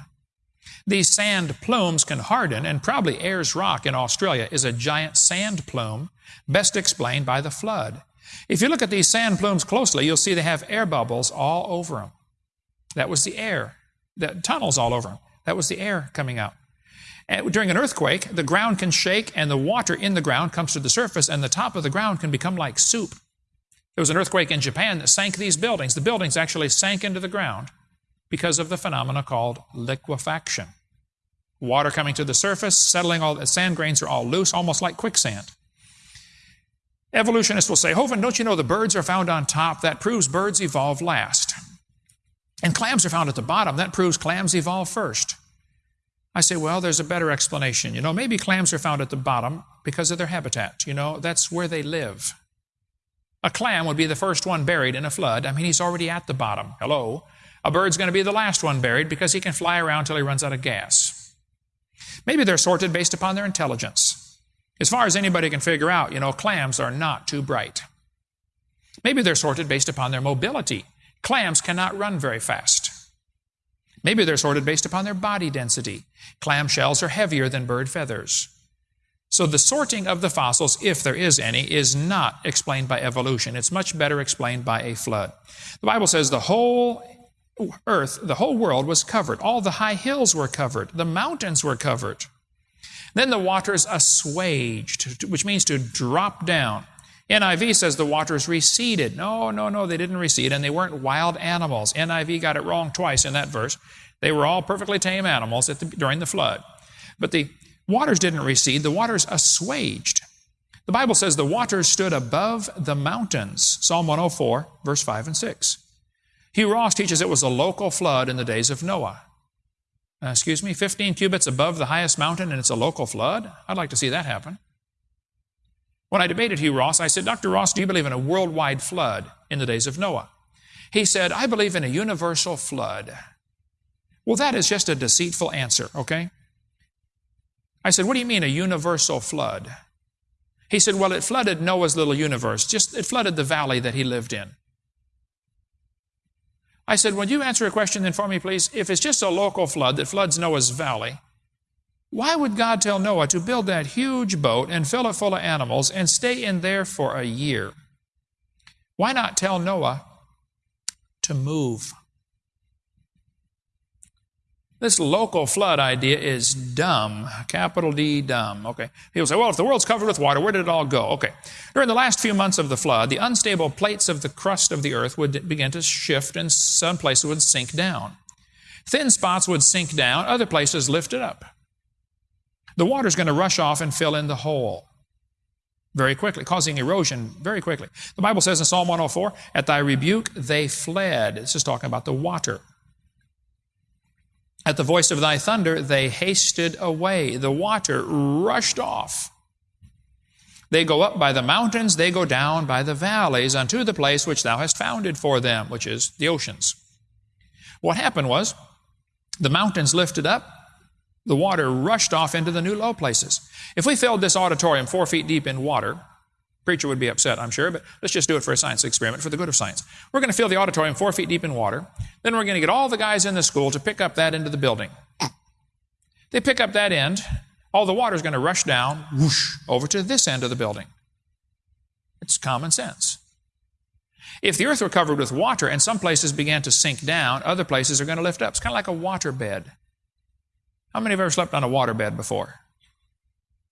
These sand plumes can harden, and probably Ayers Rock in Australia is a giant sand plume, best explained by the flood. If you look at these sand plumes closely, you'll see they have air bubbles all over them. That was the air, the tunnels all over them. That was the air coming out. And during an earthquake, the ground can shake and the water in the ground comes to the surface, and the top of the ground can become like soup. There was an earthquake in Japan that sank these buildings. The buildings actually sank into the ground because of the phenomena called liquefaction. Water coming to the surface, settling all the sand grains are all loose, almost like quicksand. Evolutionists will say, Hovind, don't you know the birds are found on top? That proves birds evolve last. And clams are found at the bottom. That proves clams evolve first. I say, well, there's a better explanation. You know, maybe clams are found at the bottom because of their habitat. You know, that's where they live. A clam would be the first one buried in a flood. I mean, he's already at the bottom. Hello. A bird's going to be the last one buried because he can fly around till he runs out of gas. Maybe they're sorted based upon their intelligence. As far as anybody can figure out, you know, clams are not too bright. Maybe they're sorted based upon their mobility. Clams cannot run very fast. Maybe they're sorted based upon their body density. Clam shells are heavier than bird feathers. So the sorting of the fossils, if there is any, is not explained by evolution. It's much better explained by a flood. The Bible says the whole earth, the whole world was covered. All the high hills were covered. The mountains were covered. Then the waters assuaged, which means to drop down. NIV says the waters receded. No, no, no, they didn't recede, and they weren't wild animals. NIV got it wrong twice in that verse. They were all perfectly tame animals the, during the flood. But the waters didn't recede, the waters assuaged. The Bible says the waters stood above the mountains. Psalm 104, verse 5 and 6. Hugh Ross teaches it was a local flood in the days of Noah. Uh, excuse me, 15 cubits above the highest mountain and it's a local flood? I'd like to see that happen. When I debated Hugh Ross, I said, Dr. Ross, do you believe in a worldwide flood in the days of Noah? He said, I believe in a universal flood. Well, that is just a deceitful answer, okay? I said, What do you mean a universal flood? He said, Well, it flooded Noah's little universe, just it flooded the valley that he lived in. I said, Would you answer a question then for me, please? If it's just a local flood that floods Noah's valley, Why would God tell Noah to build that huge boat and fill it full of animals and stay in there for a year? Why not tell Noah to move? This local flood idea is dumb, capital D, dumb. Okay. People say, well, if the world's covered with water, where did it all go? Okay. During the last few months of the flood, the unstable plates of the crust of the earth would begin to shift and some places would sink down. Thin spots would sink down, other places lifted up. The water's going to rush off and fill in the hole very quickly, causing erosion very quickly. The Bible says in Psalm 104, At thy rebuke they fled. This is talking about the water. At the voice of thy thunder, they hasted away. The water rushed off. They go up by the mountains, they go down by the valleys unto the place which thou hast founded for them, which is the oceans. What happened was, the mountains lifted up, the water rushed off into the new low places. If we filled this auditorium four feet deep in water, Preacher would be upset, I'm sure, but let's just do it for a science experiment for the good of science. We're going to fill the auditorium four feet deep in water. Then we're going to get all the guys in the school to pick up that end of the building. They pick up that end, all the water is going to rush down, whoosh, over to this end of the building. It's common sense. If the earth were covered with water and some places began to sink down, other places are going to lift up. It's kind of like a water bed. How many have ever slept on a water bed before?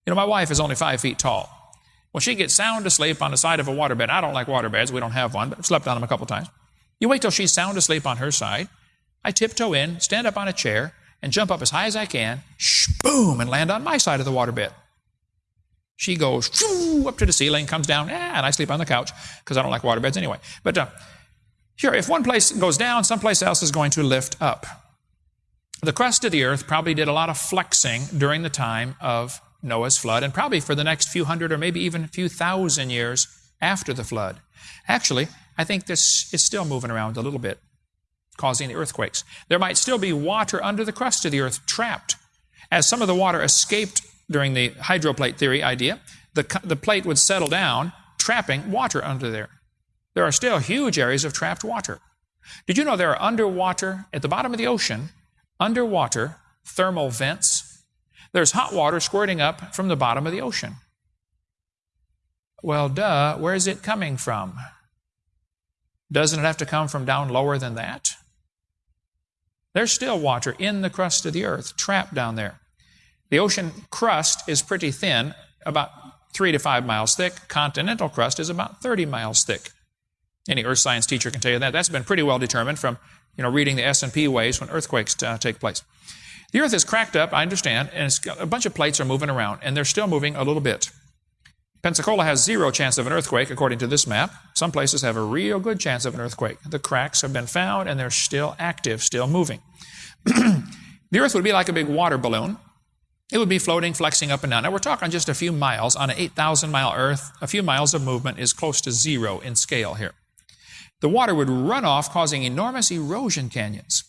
You know, my wife is only five feet tall. Well, she gets sound asleep on the side of a waterbed. I don't like waterbeds. We don't have one, but I've slept on them a couple times. You wait till she's sound asleep on her side. I tiptoe in, stand up on a chair, and jump up as high as I can, sh- boom, and land on my side of the waterbed. She goes shoo, up to the ceiling, comes down, eh, and I sleep on the couch because I don't like waterbeds anyway. But uh, if one place goes down, someplace else is going to lift up. The crust of the earth probably did a lot of flexing during the time of Noah's flood, and probably for the next few hundred or maybe even a few thousand years after the flood. Actually, I think this is still moving around a little bit, causing the earthquakes. There might still be water under the crust of the earth trapped. As some of the water escaped during the hydroplate theory idea, the, the plate would settle down, trapping water under there. There are still huge areas of trapped water. Did you know there are underwater, at the bottom of the ocean, underwater thermal vents there's hot water squirting up from the bottom of the ocean. Well, duh, where is it coming from? Doesn't it have to come from down lower than that? There's still water in the crust of the earth, trapped down there. The ocean crust is pretty thin, about three to five miles thick. Continental crust is about 30 miles thick. Any earth science teacher can tell you that. That's been pretty well determined from you know, reading the S&P waves when earthquakes uh, take place. The earth is cracked up, I understand, and a bunch of plates are moving around, and they're still moving a little bit. Pensacola has zero chance of an earthquake, according to this map. Some places have a real good chance of an earthquake. The cracks have been found, and they're still active, still moving. [CLEARS THROAT] the earth would be like a big water balloon. It would be floating, flexing up and down. Now, we're talking just a few miles. On an 8,000 mile earth, a few miles of movement is close to zero in scale here. The water would run off, causing enormous erosion canyons.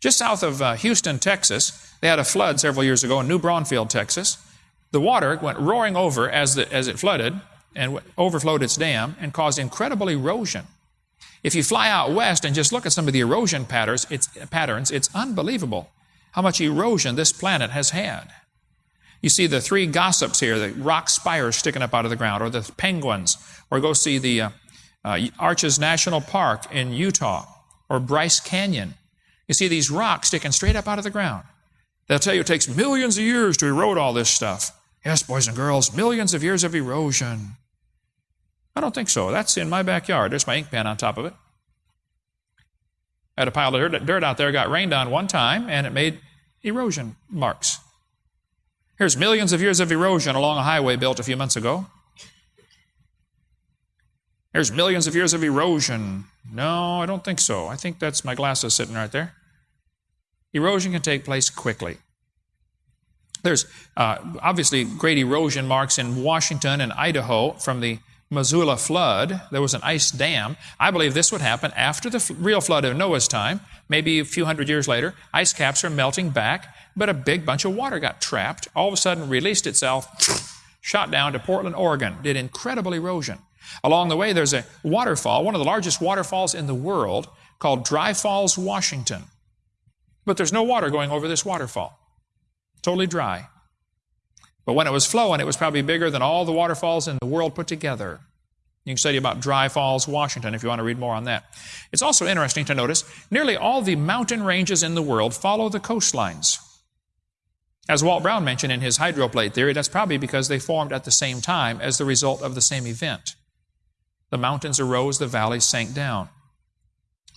Just south of uh, Houston, Texas, they had a flood several years ago in New Braunfels, Texas. The water went roaring over as, the, as it flooded and overflowed its dam and caused incredible erosion. If you fly out west and just look at some of the erosion patterns, it's, patterns, it's unbelievable how much erosion this planet has had. You see the three gossips here, the rock spires sticking up out of the ground, or the penguins, or go see the uh, uh, Arches National Park in Utah, or Bryce Canyon. You see these rocks sticking straight up out of the ground. They'll tell you it takes millions of years to erode all this stuff. Yes, boys and girls, millions of years of erosion. I don't think so. That's in my backyard. There's my ink pen on top of it. I had a pile of dirt out there, got rained on one time, and it made erosion marks. Here's millions of years of erosion along a highway built a few months ago. There's millions of years of erosion. No, I don't think so. I think that's my glasses sitting right there. Erosion can take place quickly. There's uh, obviously great erosion marks in Washington and Idaho from the Missoula flood. There was an ice dam. I believe this would happen after the real flood of Noah's time, maybe a few hundred years later. Ice caps are melting back, but a big bunch of water got trapped, all of a sudden released itself, [SNIFFS] shot down to Portland, Oregon, did incredible erosion. Along the way, there's a waterfall, one of the largest waterfalls in the world, called Dry Falls, Washington. But there's no water going over this waterfall. Totally dry. But when it was flowing, it was probably bigger than all the waterfalls in the world put together. You can study about Dry Falls, Washington, if you want to read more on that. It's also interesting to notice nearly all the mountain ranges in the world follow the coastlines. As Walt Brown mentioned in his hydroplate theory, that's probably because they formed at the same time as the result of the same event. The mountains arose, the valleys sank down.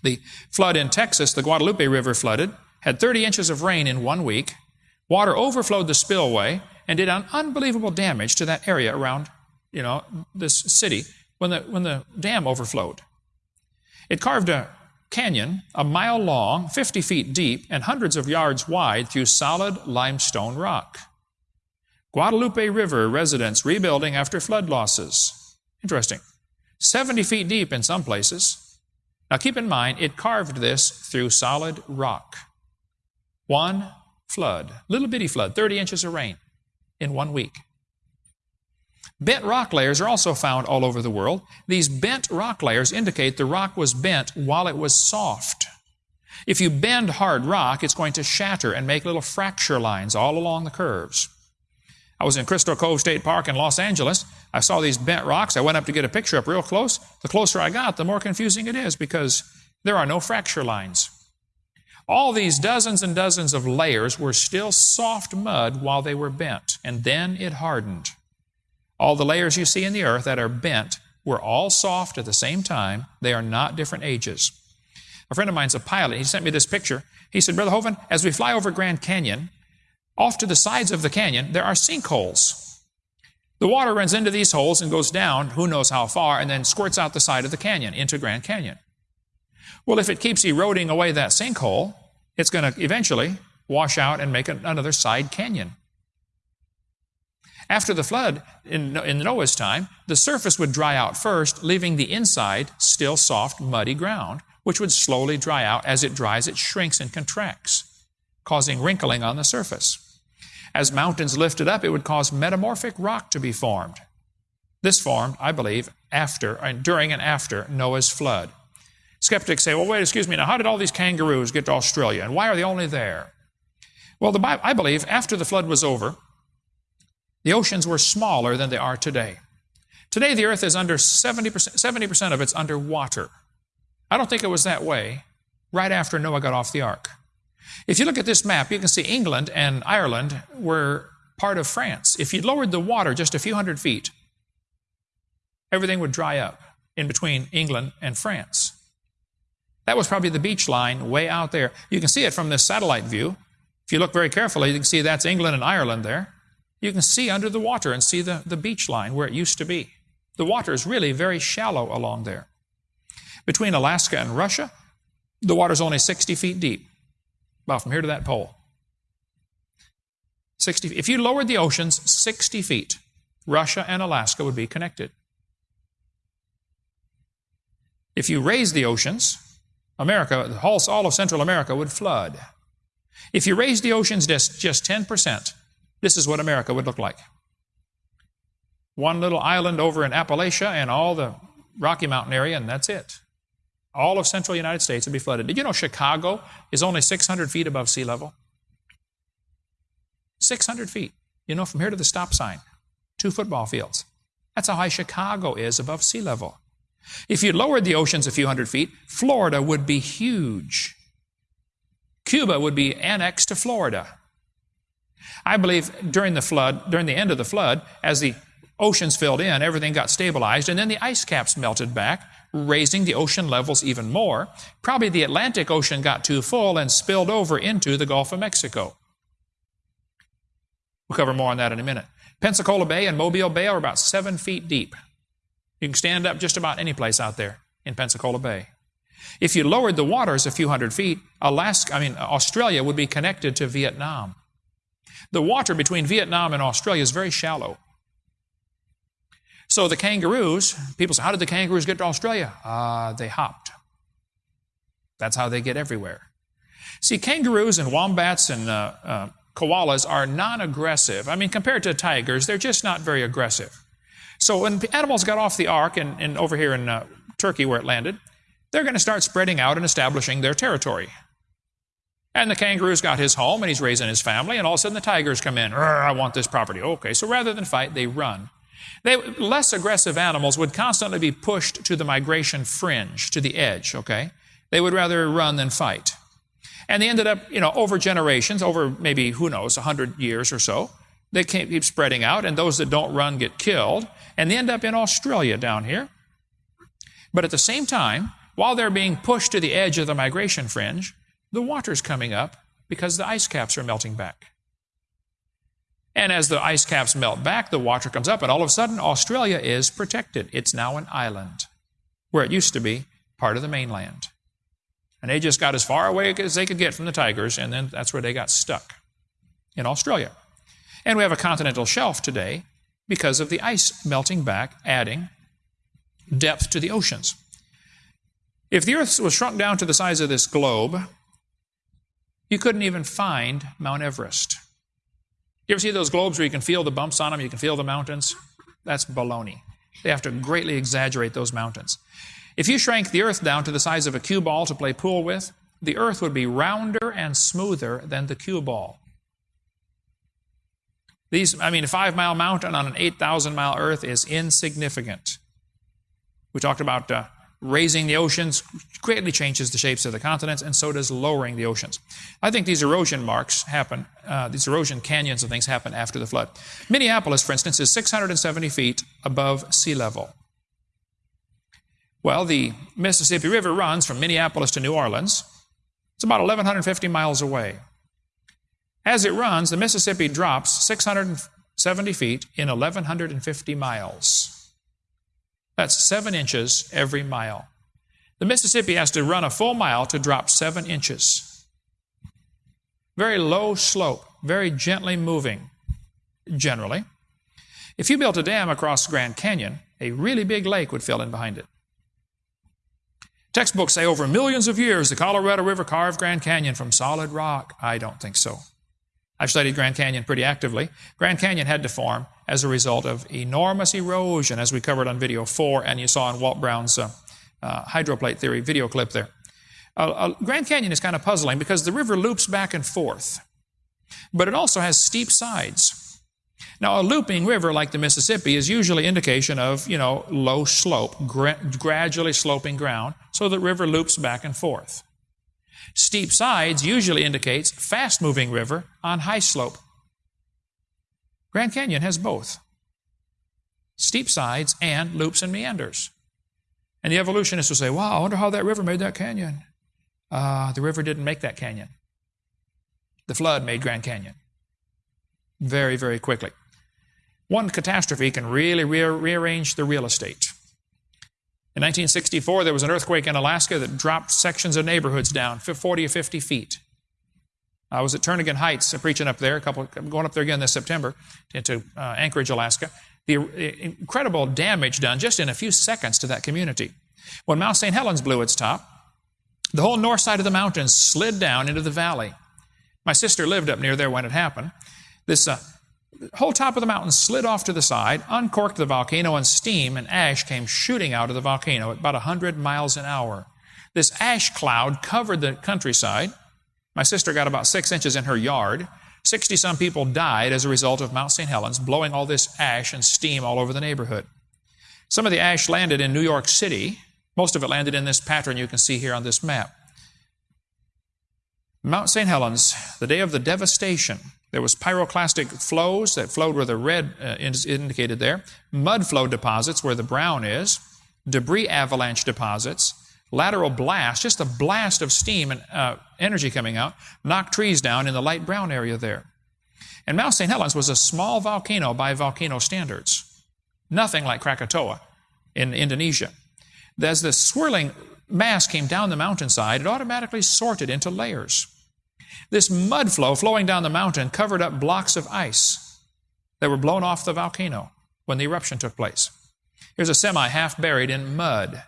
The flood in Texas, the Guadalupe River flooded, had 30 inches of rain in one week. Water overflowed the spillway and did an unbelievable damage to that area around, you know, this city when the, when the dam overflowed. It carved a canyon a mile long, 50 feet deep, and hundreds of yards wide through solid limestone rock. Guadalupe River residents rebuilding after flood losses. Interesting. 70 feet deep in some places. Now keep in mind, it carved this through solid rock. One flood, little bitty flood, 30 inches of rain in one week. Bent rock layers are also found all over the world. These bent rock layers indicate the rock was bent while it was soft. If you bend hard rock, it's going to shatter and make little fracture lines all along the curves. I was in Crystal Cove State Park in Los Angeles. I saw these bent rocks. I went up to get a picture up real close. The closer I got, the more confusing it is because there are no fracture lines. All these dozens and dozens of layers were still soft mud while they were bent, and then it hardened. All the layers you see in the earth that are bent were all soft at the same time. They are not different ages. A friend of mine's a pilot. He sent me this picture. He said, Brother Hovind, as we fly over Grand Canyon, off to the sides of the canyon, there are sinkholes. The water runs into these holes and goes down, who knows how far, and then squirts out the side of the canyon into Grand Canyon. Well, if it keeps eroding away that sinkhole, it's going to eventually wash out and make another side canyon. After the flood in, in Noah's time, the surface would dry out first, leaving the inside still soft, muddy ground, which would slowly dry out. As it dries, it shrinks and contracts, causing wrinkling on the surface. As mountains lifted up, it would cause metamorphic rock to be formed. This formed, I believe, after and during and after Noah's flood. Skeptics say, well, wait, excuse me, now how did all these kangaroos get to Australia and why are they only there? Well, the Bible, I believe after the flood was over, the oceans were smaller than they are today. Today, the earth is under 70%, 70% of it's underwater. I don't think it was that way right after Noah got off the ark. If you look at this map, you can see England and Ireland were part of France. If you lowered the water just a few hundred feet, everything would dry up in between England and France. That was probably the beach line way out there. You can see it from this satellite view. If you look very carefully, you can see that's England and Ireland there. You can see under the water and see the, the beach line where it used to be. The water is really very shallow along there. Between Alaska and Russia, the water is only 60 feet deep, about from here to that pole. 60, if you lowered the oceans 60 feet, Russia and Alaska would be connected. If you raised the oceans, America, all of Central America would flood. If you raised the oceans just, just 10%, this is what America would look like. One little island over in Appalachia and all the Rocky Mountain area, and that's it. All of central United States would be flooded. Did you know Chicago is only 600 feet above sea level? 600 feet. You know, from here to the stop sign, two football fields. That's how high Chicago is above sea level. If you lowered the oceans a few hundred feet, Florida would be huge. Cuba would be annexed to Florida. I believe during the flood, during the end of the flood, as the oceans filled in, everything got stabilized, and then the ice caps melted back, raising the ocean levels even more. Probably the Atlantic Ocean got too full and spilled over into the Gulf of Mexico. We'll cover more on that in a minute. Pensacola Bay and Mobile Bay are about seven feet deep. You can stand up just about any place out there in Pensacola Bay. If you lowered the waters a few hundred feet, Alaska, I mean, Australia would be connected to Vietnam. The water between Vietnam and Australia is very shallow. So the kangaroos, people say, how did the kangaroos get to Australia? Uh, they hopped. That's how they get everywhere. See, kangaroos and wombats and uh, uh, koalas are non aggressive. I mean, compared to tigers, they're just not very aggressive. So when animals got off the ark and, and over here in uh, Turkey where it landed, they're going to start spreading out and establishing their territory. And the kangaroo's got his home and he's raising his family, and all of a sudden the tigers come in. I want this property. Okay, so rather than fight, they run. They, less aggressive animals would constantly be pushed to the migration fringe, to the edge, okay? They would rather run than fight. And they ended up, you know, over generations, over maybe, who knows, 100 years or so, they keep spreading out, and those that don't run get killed, and they end up in Australia down here. But at the same time, while they're being pushed to the edge of the migration fringe, the water's coming up because the ice caps are melting back. And as the ice caps melt back, the water comes up, and all of a sudden, Australia is protected. It's now an island, where it used to be part of the mainland. And they just got as far away as they could get from the tigers, and then that's where they got stuck in Australia. And we have a continental shelf today because of the ice melting back, adding depth to the oceans. If the earth was shrunk down to the size of this globe, you couldn't even find Mount Everest. You ever see those globes where you can feel the bumps on them, you can feel the mountains? That's baloney. They have to greatly exaggerate those mountains. If you shrank the earth down to the size of a cue ball to play pool with, the earth would be rounder and smoother than the cue ball. These, I mean, a five mile mountain on an 8,000 mile earth is insignificant. We talked about uh, raising the oceans greatly changes the shapes of the continents, and so does lowering the oceans. I think these erosion marks happen, uh, these erosion canyons and things happen after the flood. Minneapolis, for instance, is 670 feet above sea level. Well, the Mississippi River runs from Minneapolis to New Orleans. It's about 1,150 miles away. As it runs, the Mississippi drops 670 feet in 1,150 miles. That's seven inches every mile. The Mississippi has to run a full mile to drop seven inches. Very low slope, very gently moving, generally. If you built a dam across Grand Canyon, a really big lake would fill in behind it. Textbooks say over millions of years the Colorado River carved Grand Canyon from solid rock. I don't think so. I've studied Grand Canyon pretty actively. Grand Canyon had to form as a result of enormous erosion, as we covered on video four, and you saw in Walt Brown's uh, uh, hydroplate theory video clip there. Uh, uh, Grand Canyon is kind of puzzling because the river loops back and forth, but it also has steep sides. Now, a looping river like the Mississippi is usually indication of, you know, low slope, gra gradually sloping ground, so the river loops back and forth. Steep sides usually indicates fast-moving river on high slope. Grand Canyon has both. Steep sides and loops and meanders. And the evolutionists will say, wow, I wonder how that river made that canyon. Uh, the river didn't make that canyon. The flood made Grand Canyon. Very, very quickly. One catastrophe can really re rearrange the real estate. In 1964, there was an earthquake in Alaska that dropped sections of neighborhoods down 40 or 50 feet. I was at Turnagain Heights preaching up there, a couple, I'm going up there again this September into uh, Anchorage, Alaska. The uh, incredible damage done just in a few seconds to that community. When Mount St. Helens blew its top, the whole north side of the mountains slid down into the valley. My sister lived up near there when it happened. This uh, whole top of the mountain slid off to the side, uncorked the volcano, and steam and ash came shooting out of the volcano at about 100 miles an hour. This ash cloud covered the countryside. My sister got about six inches in her yard. 60 some people died as a result of Mount St. Helens blowing all this ash and steam all over the neighborhood. Some of the ash landed in New York City. Most of it landed in this pattern you can see here on this map. Mount St. Helens, the day of the devastation, there was pyroclastic flows that flowed where the red uh, is indicated there, mud flow deposits where the brown is, debris avalanche deposits, lateral blast, just a blast of steam and uh, energy coming out, knocked trees down in the light brown area there. And Mount St. Helens was a small volcano by volcano standards, nothing like Krakatoa in Indonesia. As the swirling mass came down the mountainside, it automatically sorted into layers. This mud flow flowing down the mountain covered up blocks of ice that were blown off the volcano when the eruption took place. Here's a semi half buried in mud.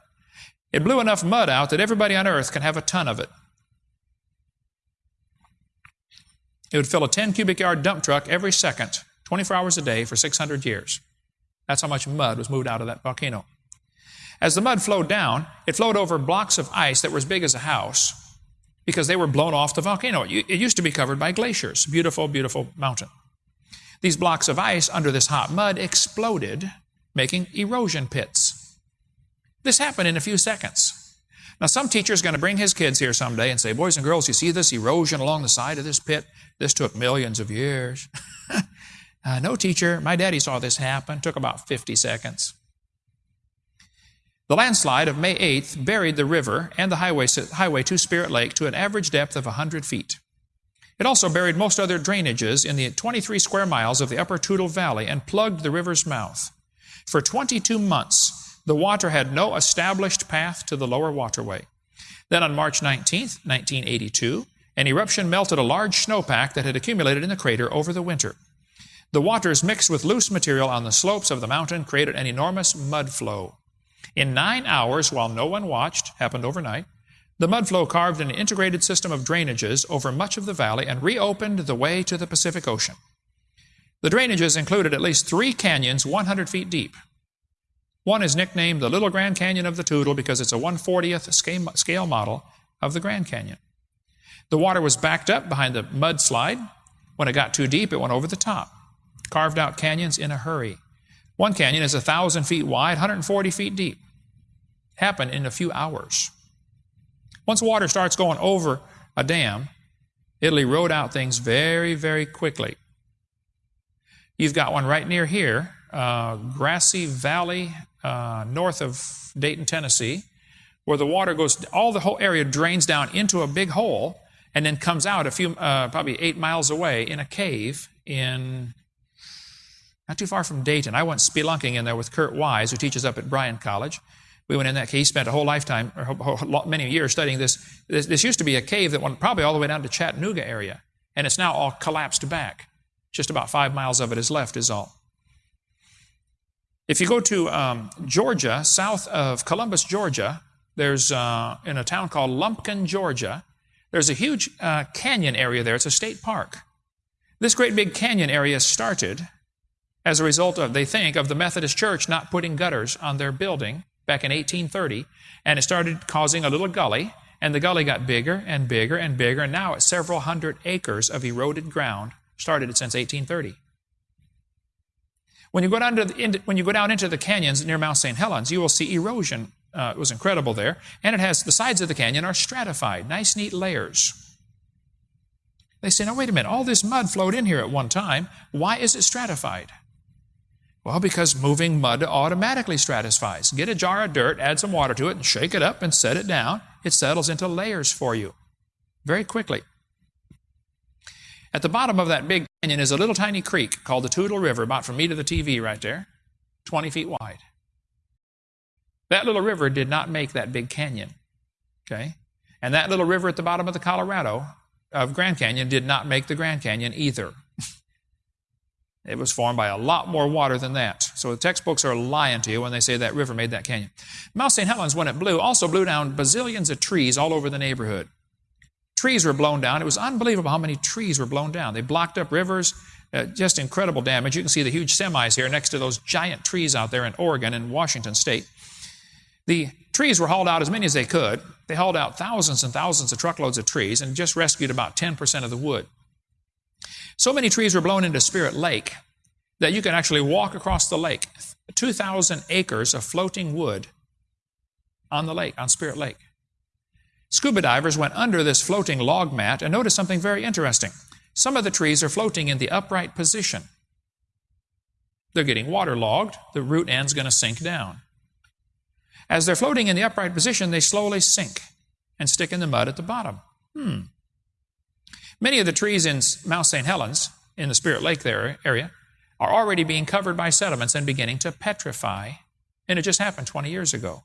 It blew enough mud out that everybody on earth can have a ton of it. It would fill a 10 cubic yard dump truck every second, 24 hours a day for 600 years. That's how much mud was moved out of that volcano. As the mud flowed down, it flowed over blocks of ice that were as big as a house because they were blown off the volcano. It used to be covered by glaciers. Beautiful, beautiful mountain. These blocks of ice under this hot mud exploded, making erosion pits. This happened in a few seconds. Now, some teacher is going to bring his kids here someday and say, Boys and girls, you see this erosion along the side of this pit? This took millions of years. [LAUGHS] uh, no, teacher, my daddy saw this happen. took about 50 seconds. The landslide of May 8th buried the river and the highway, highway to Spirit Lake to an average depth of 100 feet. It also buried most other drainages in the 23 square miles of the upper Toutle Valley and plugged the river's mouth. For 22 months, the water had no established path to the lower waterway. Then on March 19, 1982, an eruption melted a large snowpack that had accumulated in the crater over the winter. The waters mixed with loose material on the slopes of the mountain created an enormous mud flow. In nine hours, while no one watched, happened overnight, the mudflow carved an integrated system of drainages over much of the valley and reopened the way to the Pacific Ocean. The drainages included at least three canyons 100 feet deep, one is nicknamed the Little Grand Canyon of the Toutle because it's a 140th scale model of the Grand Canyon. The water was backed up behind the mudslide. When it got too deep, it went over the top. Carved out canyons in a hurry. One canyon is 1,000 feet wide, 140 feet deep. Happened in a few hours. Once water starts going over a dam, it'll erode out things very, very quickly. You've got one right near here, uh, Grassy Valley uh, north of Dayton, Tennessee, where the water goes, all the whole area drains down into a big hole and then comes out a few, uh, probably eight miles away in a cave in not too far from Dayton. I went spelunking in there with Kurt Wise, who teaches up at Bryan College. We went in that cave. He spent a whole lifetime, or many years studying this. this. This used to be a cave that went probably all the way down to Chattanooga area, and it's now all collapsed back. Just about five miles of it is left, is all. If you go to um, Georgia, south of Columbus, Georgia, there's uh, in a town called Lumpkin, Georgia, there's a huge uh, canyon area there. It's a state park. This great big canyon area started as a result of, they think, of the Methodist Church not putting gutters on their building back in 1830, and it started causing a little gully, and the gully got bigger and bigger and bigger, and now it's several hundred acres of eroded ground, started since 1830. When you go down, to the, when you go down into the canyons near Mount St. Helens, you will see erosion. Uh, it was incredible there. And it has the sides of the canyon are stratified, nice, neat layers. They say, now wait a minute, all this mud flowed in here at one time. Why is it stratified? Well, because moving mud automatically stratifies. Get a jar of dirt, add some water to it, and shake it up and set it down. It settles into layers for you very quickly. At the bottom of that big canyon is a little tiny creek called the Toutle River, about from me to the TV right there, 20 feet wide. That little river did not make that big canyon. Okay? And that little river at the bottom of the Colorado of Grand Canyon did not make the Grand Canyon either. It was formed by a lot more water than that. So the textbooks are lying to you when they say that river made that canyon. Mount St. Helens, when it blew, also blew down bazillions of trees all over the neighborhood. Trees were blown down. It was unbelievable how many trees were blown down. They blocked up rivers, uh, just incredible damage. You can see the huge semis here next to those giant trees out there in Oregon and Washington State. The trees were hauled out as many as they could. They hauled out thousands and thousands of truckloads of trees and just rescued about 10% of the wood. So many trees were blown into Spirit Lake that you can actually walk across the lake. 2,000 acres of floating wood on the lake, on Spirit Lake. Scuba divers went under this floating log mat and noticed something very interesting. Some of the trees are floating in the upright position. They're getting waterlogged, the root end's going to sink down. As they're floating in the upright position, they slowly sink and stick in the mud at the bottom. Hmm. Many of the trees in Mount St. Helens, in the Spirit Lake there area, are already being covered by sediments and beginning to petrify. And it just happened 20 years ago.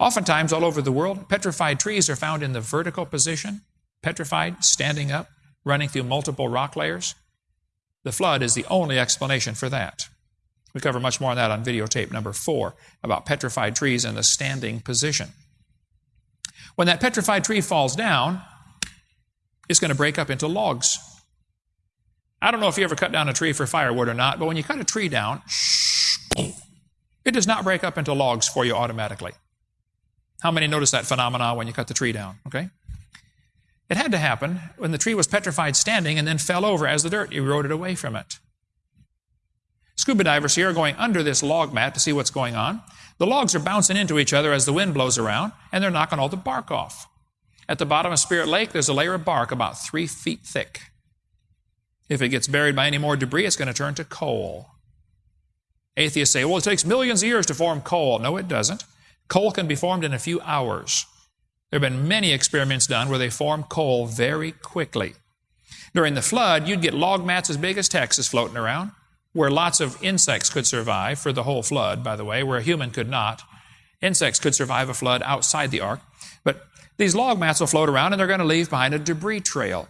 Oftentimes, all over the world, petrified trees are found in the vertical position, petrified, standing up, running through multiple rock layers. The flood is the only explanation for that. We cover much more on that on videotape number four about petrified trees in the standing position. When that petrified tree falls down, it's going to break up into logs. I don't know if you ever cut down a tree for firewood or not, but when you cut a tree down, it does not break up into logs for you automatically. How many notice that phenomena when you cut the tree down? Okay? It had to happen when the tree was petrified standing and then fell over as the dirt eroded away from it. Scuba divers here are going under this log mat to see what's going on. The logs are bouncing into each other as the wind blows around, and they're knocking all the bark off. At the bottom of Spirit Lake, there's a layer of bark about three feet thick. If it gets buried by any more debris, it's going to turn to coal. Atheists say, well, it takes millions of years to form coal. No, it doesn't. Coal can be formed in a few hours. There have been many experiments done where they form coal very quickly. During the flood, you'd get log mats as big as Texas floating around where lots of insects could survive for the whole flood, by the way, where a human could not. Insects could survive a flood outside the ark. These log mats will float around and they're going to leave behind a debris trail.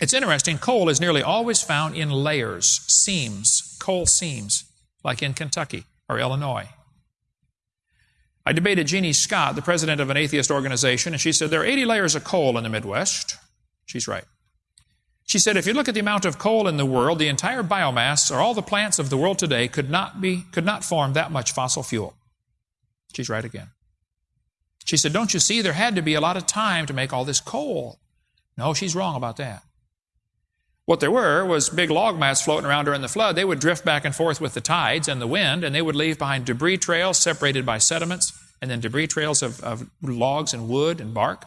It's interesting, coal is nearly always found in layers, seams, coal seams, like in Kentucky or Illinois. I debated Jeannie Scott, the president of an atheist organization, and she said there are 80 layers of coal in the Midwest. She's right. She said, if you look at the amount of coal in the world, the entire biomass or all the plants of the world today could not be, could not form that much fossil fuel. She's right again. She said, don't you see there had to be a lot of time to make all this coal? No, she's wrong about that. What there were was big log mats floating around during the flood. They would drift back and forth with the tides and the wind, and they would leave behind debris trails separated by sediments, and then debris trails of, of logs and wood and bark.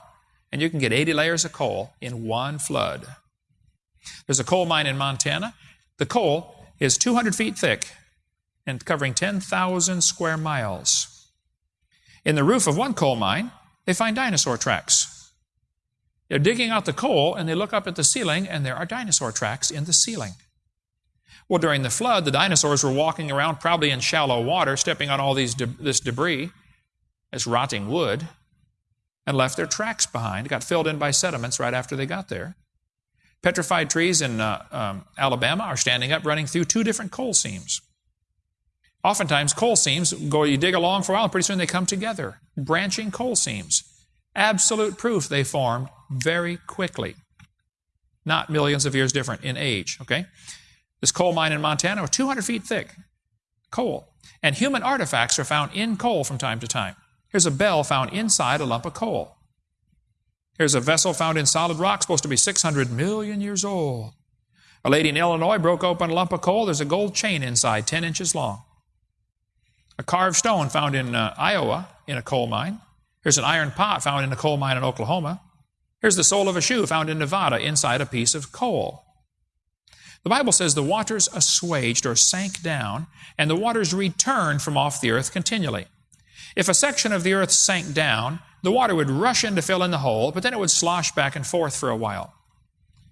And you can get 80 layers of coal in one flood. There's a coal mine in Montana. The coal is 200 feet thick and covering 10,000 square miles. In the roof of one coal mine, they find dinosaur tracks. They're digging out the coal and they look up at the ceiling and there are dinosaur tracks in the ceiling. Well, during the flood, the dinosaurs were walking around probably in shallow water, stepping on all these de- this debris, this rotting wood, and left their tracks behind. It got filled in by sediments right after they got there. Petrified trees in uh, um, Alabama are standing up running through two different coal seams. Oftentimes, coal seams go, you dig along for a while, and pretty soon they come together. Branching coal seams. Absolute proof they formed very quickly. Not millions of years different in age, okay? This coal mine in Montana was 200 feet thick. Coal. And human artifacts are found in coal from time to time. Here's a bell found inside a lump of coal. Here's a vessel found in solid rock, supposed to be 600 million years old. A lady in Illinois broke open a lump of coal. There's a gold chain inside, 10 inches long. A carved stone found in uh, Iowa in a coal mine. Here's an iron pot found in a coal mine in Oklahoma. Here's the sole of a shoe found in Nevada inside a piece of coal. The Bible says the waters assuaged or sank down, and the waters returned from off the earth continually. If a section of the earth sank down, the water would rush in to fill in the hole, but then it would slosh back and forth for a while.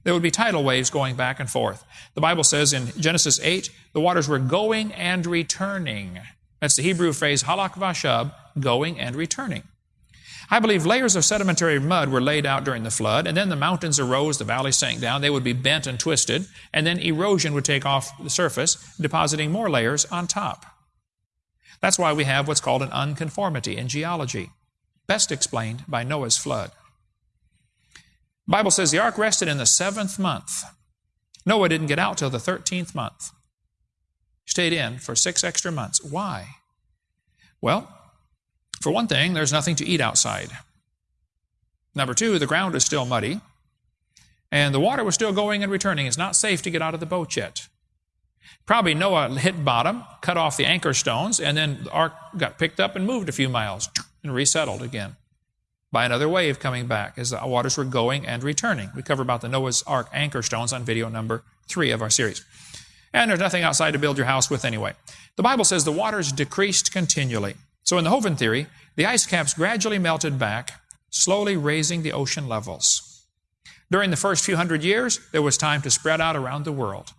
There would be tidal waves going back and forth. The Bible says in Genesis 8, the waters were going and returning. That's the Hebrew phrase halak vashab, going and returning. I believe layers of sedimentary mud were laid out during the flood, and then the mountains arose, the valleys sank down, they would be bent and twisted, and then erosion would take off the surface, depositing more layers on top. That's why we have what's called an unconformity in geology best explained by Noah's flood. The Bible says the ark rested in the seventh month. Noah didn't get out till the 13th month. Stayed in for six extra months. Why? Well, for one thing, there's nothing to eat outside. Number two, the ground is still muddy, and the water was still going and returning. It's not safe to get out of the boat yet. Probably Noah hit bottom, cut off the anchor stones, and then the ark got picked up and moved a few miles and resettled again by another wave coming back as the waters were going and returning. We cover about the Noah's Ark anchor stones on video number three of our series. And there's nothing outside to build your house with anyway. The Bible says the waters decreased continually. So in the Hovind theory, the ice caps gradually melted back, slowly raising the ocean levels. During the first few hundred years, there was time to spread out around the world.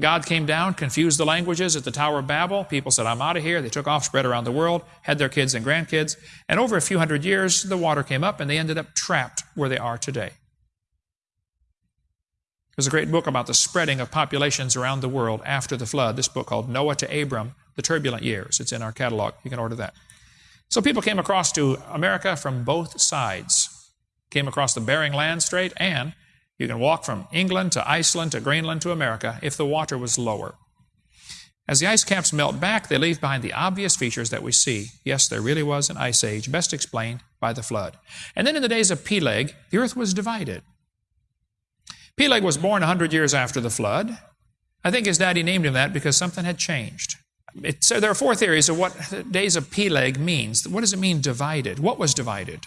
God came down, confused the languages at the Tower of Babel. People said, I'm out of here. They took off, spread around the world, had their kids and grandkids. And over a few hundred years, the water came up and they ended up trapped where they are today. There's a great book about the spreading of populations around the world after the flood. This book called Noah to Abram, The Turbulent Years. It's in our catalog. You can order that. So people came across to America from both sides. Came across the Bering Land Strait and you can walk from England to Iceland to Greenland to America if the water was lower. As the ice caps melt back, they leave behind the obvious features that we see. Yes, there really was an ice age, best explained by the flood. And then in the days of Peleg, the earth was divided. Peleg was born 100 years after the flood. I think his daddy named him that because something had changed. It, so there are four theories of what the days of Peleg means. What does it mean divided? What was divided?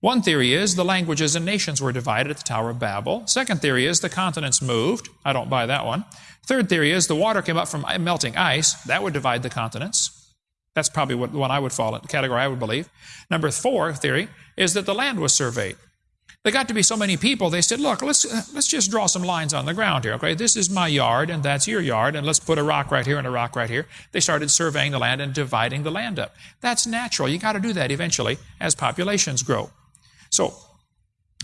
One theory is the languages and nations were divided at the Tower of Babel. Second theory is the continents moved. I don't buy that one. Third theory is the water came up from melting ice. That would divide the continents. That's probably what the one I would fall in, category I would believe. Number four theory is that the land was surveyed. There got to be so many people, they said, look, let's, uh, let's just draw some lines on the ground here, okay? This is my yard, and that's your yard, and let's put a rock right here and a rock right here. They started surveying the land and dividing the land up. That's natural. You got to do that eventually as populations grow. So,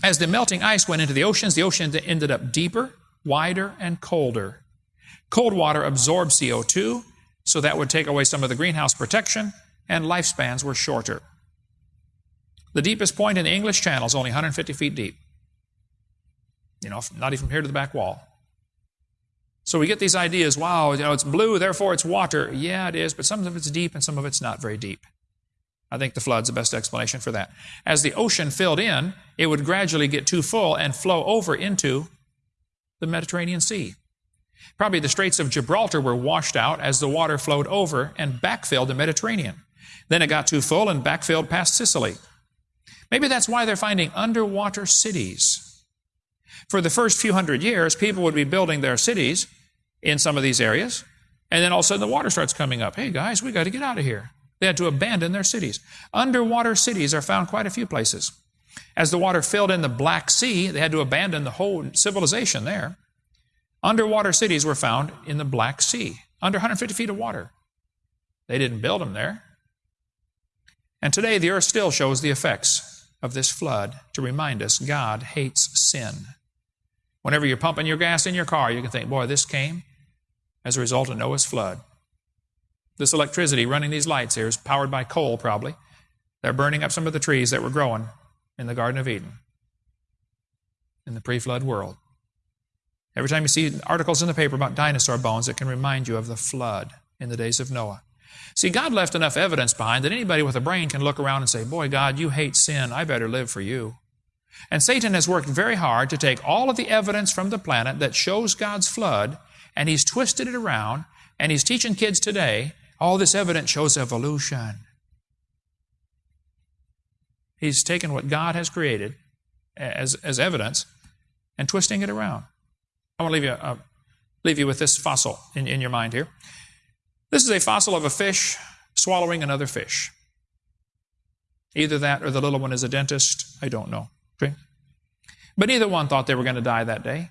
as the melting ice went into the oceans, the oceans ended up deeper, wider, and colder. Cold water absorbed CO2, so that would take away some of the greenhouse protection, and lifespans were shorter. The deepest point in the English Channel is only 150 feet deep. You know, not even from here to the back wall. So we get these ideas, wow, you know, it's blue, therefore it's water. Yeah, it is, but some of it's deep and some of it's not very deep. I think the flood's the best explanation for that. As the ocean filled in, it would gradually get too full and flow over into the Mediterranean Sea. Probably the Straits of Gibraltar were washed out as the water flowed over and backfilled the Mediterranean. Then it got too full and backfilled past Sicily. Maybe that's why they're finding underwater cities. For the first few hundred years, people would be building their cities in some of these areas, and then all of a sudden the water starts coming up. Hey guys, we got to get out of here. They had to abandon their cities. Underwater cities are found quite a few places. As the water filled in the Black Sea, they had to abandon the whole civilization there. Underwater cities were found in the Black Sea, under 150 feet of water. They didn't build them there. And today, the earth still shows the effects of this flood to remind us God hates sin. Whenever you're pumping your gas in your car, you can think, boy, this came as a result of Noah's flood. This electricity running these lights here is powered by coal, probably. They're burning up some of the trees that were growing in the Garden of Eden in the pre flood world. Every time you see articles in the paper about dinosaur bones, it can remind you of the flood in the days of Noah. See, God left enough evidence behind that anybody with a brain can look around and say, Boy, God, you hate sin. I better live for you. And Satan has worked very hard to take all of the evidence from the planet that shows God's flood, and he's twisted it around, and he's teaching kids today all this evidence shows evolution. He's taken what God has created as, as evidence and twisting it around. I want to leave you, uh, leave you with this fossil in, in your mind here. This is a fossil of a fish swallowing another fish. Either that or the little one is a dentist. I don't know. Okay? But neither one thought they were going to die that day.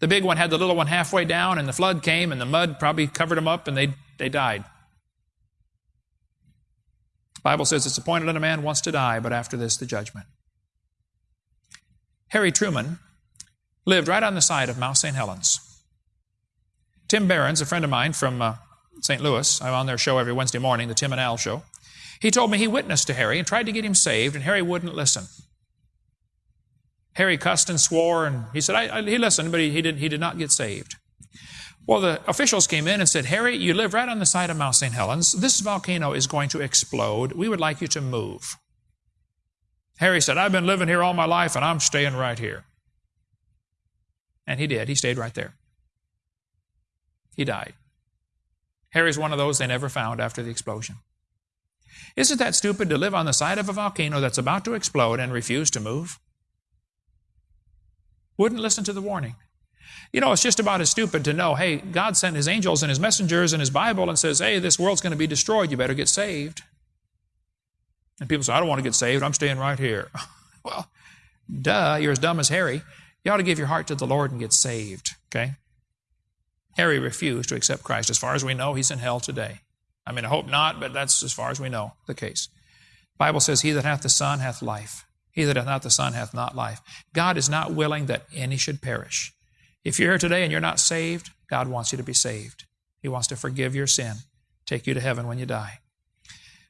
The big one had the little one halfway down, and the flood came, and the mud probably covered them up, and they, they died. The Bible says it's appointed a man wants to die, but after this, the judgment. Harry Truman lived right on the side of Mount St. Helens. Tim Behrens, a friend of mine from uh, St. Louis, I'm on their show every Wednesday morning, the Tim and Al show. He told me he witnessed to Harry and tried to get him saved, and Harry wouldn't listen. Harry cussed and swore, and he said I, I, he listened, but he, he, did, he did not get saved. Well, the officials came in and said, Harry, you live right on the side of Mount St. Helens. This volcano is going to explode. We would like you to move. Harry said, I've been living here all my life and I'm staying right here. And he did. He stayed right there. He died. Harry's one of those they never found after the explosion. Isn't that stupid to live on the side of a volcano that's about to explode and refuse to move? Wouldn't listen to the warning. You know, it's just about as stupid to know, hey, God sent his angels and his messengers and his Bible and says, hey, this world's going to be destroyed. You better get saved. And people say, I don't want to get saved. I'm staying right here. [LAUGHS] well, duh, you're as dumb as Harry. You ought to give your heart to the Lord and get saved, okay? Harry refused to accept Christ. As far as we know, he's in hell today. I mean, I hope not, but that's as far as we know the case. The Bible says, He that hath the Son hath life. He that hath not the Son hath not life. God is not willing that any should perish. If you're here today and you're not saved, God wants you to be saved. He wants to forgive your sin, take you to heaven when you die.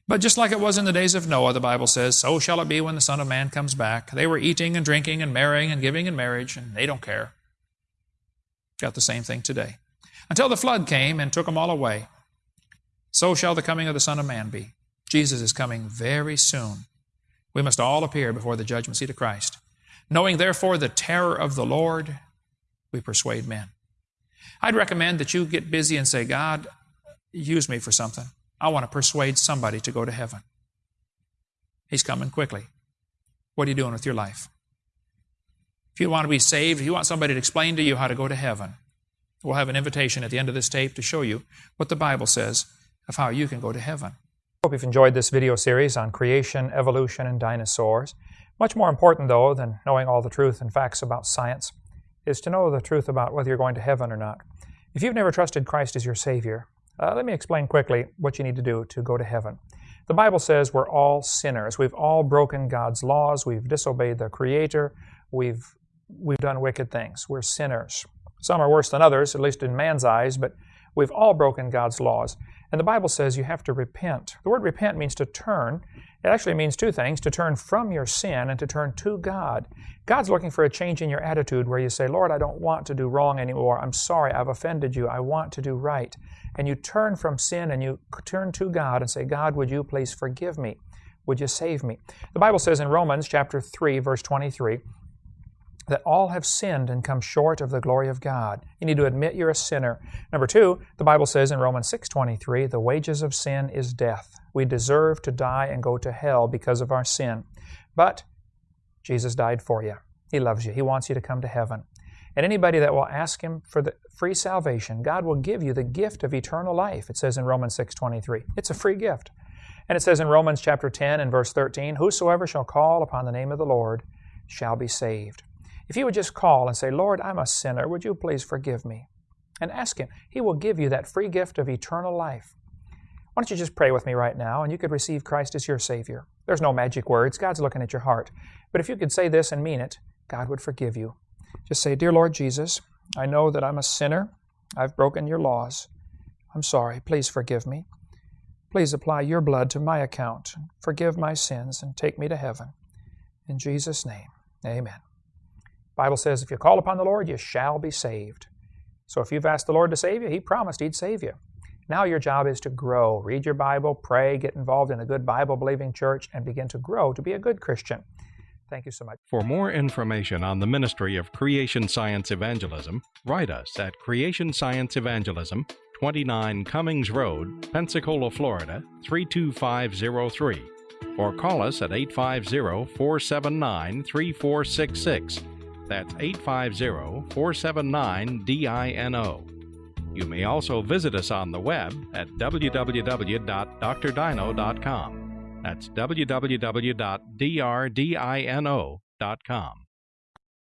But just like it was in the days of Noah, the Bible says, so shall it be when the Son of Man comes back. They were eating and drinking and marrying and giving in marriage, and they don't care. Got the same thing today. Until the flood came and took them all away. So shall the coming of the Son of Man be. Jesus is coming very soon. We must all appear before the judgment seat of Christ. Knowing therefore the terror of the Lord, we persuade men. I'd recommend that you get busy and say, God, use me for something. I want to persuade somebody to go to heaven. He's coming quickly. What are you doing with your life? If you want to be saved, if you want somebody to explain to you how to go to heaven, we'll have an invitation at the end of this tape to show you what the Bible says of how you can go to heaven. Hope you've enjoyed this video series on creation, evolution, and dinosaurs. Much more important, though, than knowing all the truth and facts about science is to know the truth about whether you're going to heaven or not. If you've never trusted Christ as your Savior, uh, let me explain quickly what you need to do to go to heaven. The Bible says we're all sinners. We've all broken God's laws. We've disobeyed the Creator. We've, we've done wicked things. We're sinners. Some are worse than others, at least in man's eyes, but we've all broken God's laws. And the Bible says you have to repent. The word repent means to turn. It actually means two things to turn from your sin and to turn to God. God's looking for a change in your attitude where you say, Lord, I don't want to do wrong anymore. I'm sorry, I've offended you. I want to do right. And you turn from sin and you turn to God and say, God, would you please forgive me? Would you save me? The Bible says in Romans chapter 3, verse 23, that all have sinned and come short of the glory of God. You need to admit you're a sinner. Number two, the Bible says in Romans 6.23, the wages of sin is death. We deserve to die and go to hell because of our sin. But Jesus died for you. He loves you. He wants you to come to heaven. And anybody that will ask Him for the free salvation, God will give you the gift of eternal life. It says in Romans 6.23. It's a free gift. And it says in Romans chapter 10 and verse 13, Whosoever shall call upon the name of the Lord shall be saved. If you would just call and say, Lord, I'm a sinner, would you please forgive me? And ask Him. He will give you that free gift of eternal life. Why don't you just pray with me right now and you could receive Christ as your Savior? There's no magic words. God's looking at your heart. But if you could say this and mean it, God would forgive you. Just say, Dear Lord Jesus, I know that I'm a sinner. I've broken your laws. I'm sorry. Please forgive me. Please apply your blood to my account. Forgive my sins and take me to heaven. In Jesus' name, amen. Bible says, if you call upon the Lord, you shall be saved. So if you've asked the Lord to save you, He promised He'd save you. Now your job is to grow. Read your Bible, pray, get involved in a good Bible believing church, and begin to grow to be a good Christian. Thank you so much. For more information on the ministry of Creation Science Evangelism, write us at Creation Science Evangelism, 29 Cummings Road, Pensacola, Florida 32503, or call us at 850 479 3466. That's 850 479 DINO. You may also visit us on the web at www.drdino.com. That's www.drdino.com.